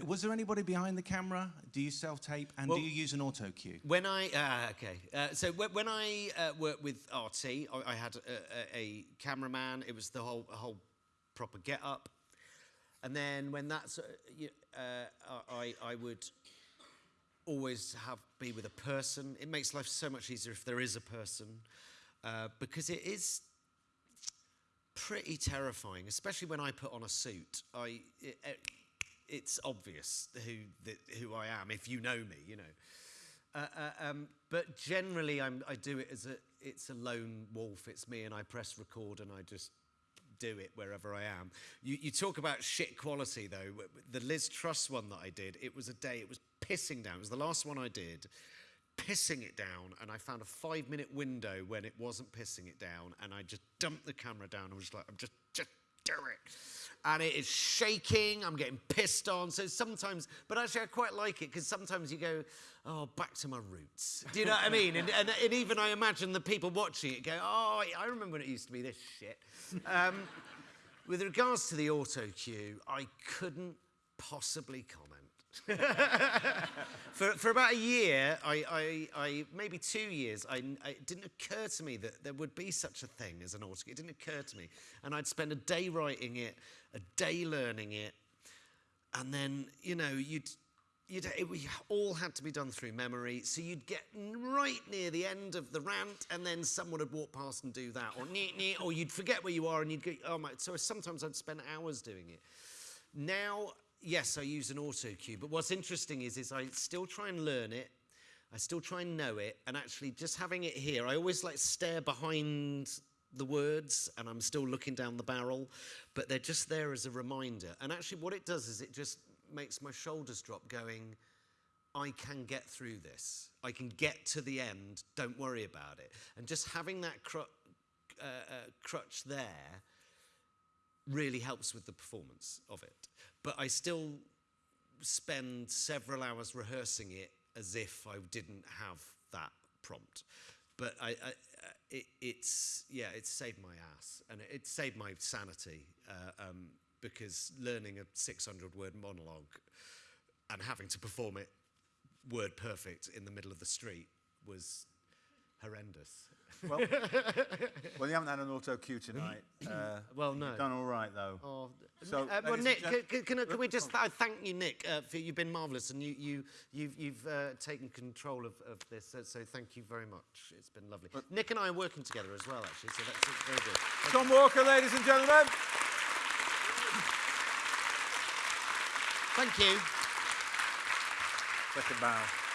was there anybody behind the camera? Do you self tape and Well- do you use an auto cue? When I uh, okay, uh, so when, when I uh, worked with RT, I, I had a, a, a cameraman. It was the whole a whole proper get up, and then when that's uh, you, uh, I I would always have be with a person. It makes life so much easier if there is a person, uh, because it is pretty terrifying, especially when I put on a suit. I it, it, it's obvious who the, who I am if you know me, you know. Uh, uh, um, but generally, I'm, I do it as a it's a lone wolf. It's me, and I press record, and I just do it wherever I am. You, you talk about shit quality though. The Liz Truss one that I did, it was a day. It was pissing down. It was the last one I did. Pissing it down, and I found a five minute window when it wasn't pissing it down, and I just dumped the camera down. I was like, I'm just, just do it. And it is shaking, I'm getting pissed on. So sometimes, but actually, I quite like it because sometimes you go, oh, back to my roots. Do you know what I mean? And, and, and even I imagine the people watching it go, oh, I remember when it used to be this shit. Um, with regards to the auto cue, I couldn't possibly comment. for, for about a year, I, I, I maybe two years, I, I- it didn't occur to me that there would be such a thing as an autocue. It didn't occur to me. And I'd spend a day writing it, a day learning it, and then, you know, you'd you'd, it, we all had to be done through memory. So you'd get right near the end of the rant, and then someone would walk past and do that, or nee, nee, or you'd forget where you are, and you'd go, oh my. So sometimes I'd spend hours doing it. Now, yes, I use an auto cue, but what's interesting is, is I still try and learn it. I still try and know it, and actually just having it here, I always like stare behind the words and I'm still looking down the barrel, but they're just there as a reminder. And actually, what it does is it just makes my shoulders drop, going, I can get through this. I can get to the end. Don't worry about it. And just having that cru- uh, uh, crutch there really helps with the performance of it. But I still spend several hours rehearsing it as if I didn't have that prompt. But I, I, uh, it, it's yeah, it's saved my ass and it, it saved my sanity uh, um, because learning a 600 word monologue and having to perform it word perfect in the middle of the street was horrendous. Well, well, you haven't had an auto cue tonight. Uh, well, no. You've done all right, though. Oh, So, uh, well, Nick, can, can, can we just th- thank you, Nick? Uh, for you've been marvellous, and you, you, you've, you've uh, taken control of, of this. So, so thank you very much. It's been lovely. Nick and I are working together as well, actually. So that's uh, very good. Thank Tom Walker, ladies and gentlemen. Thank you. Second bow.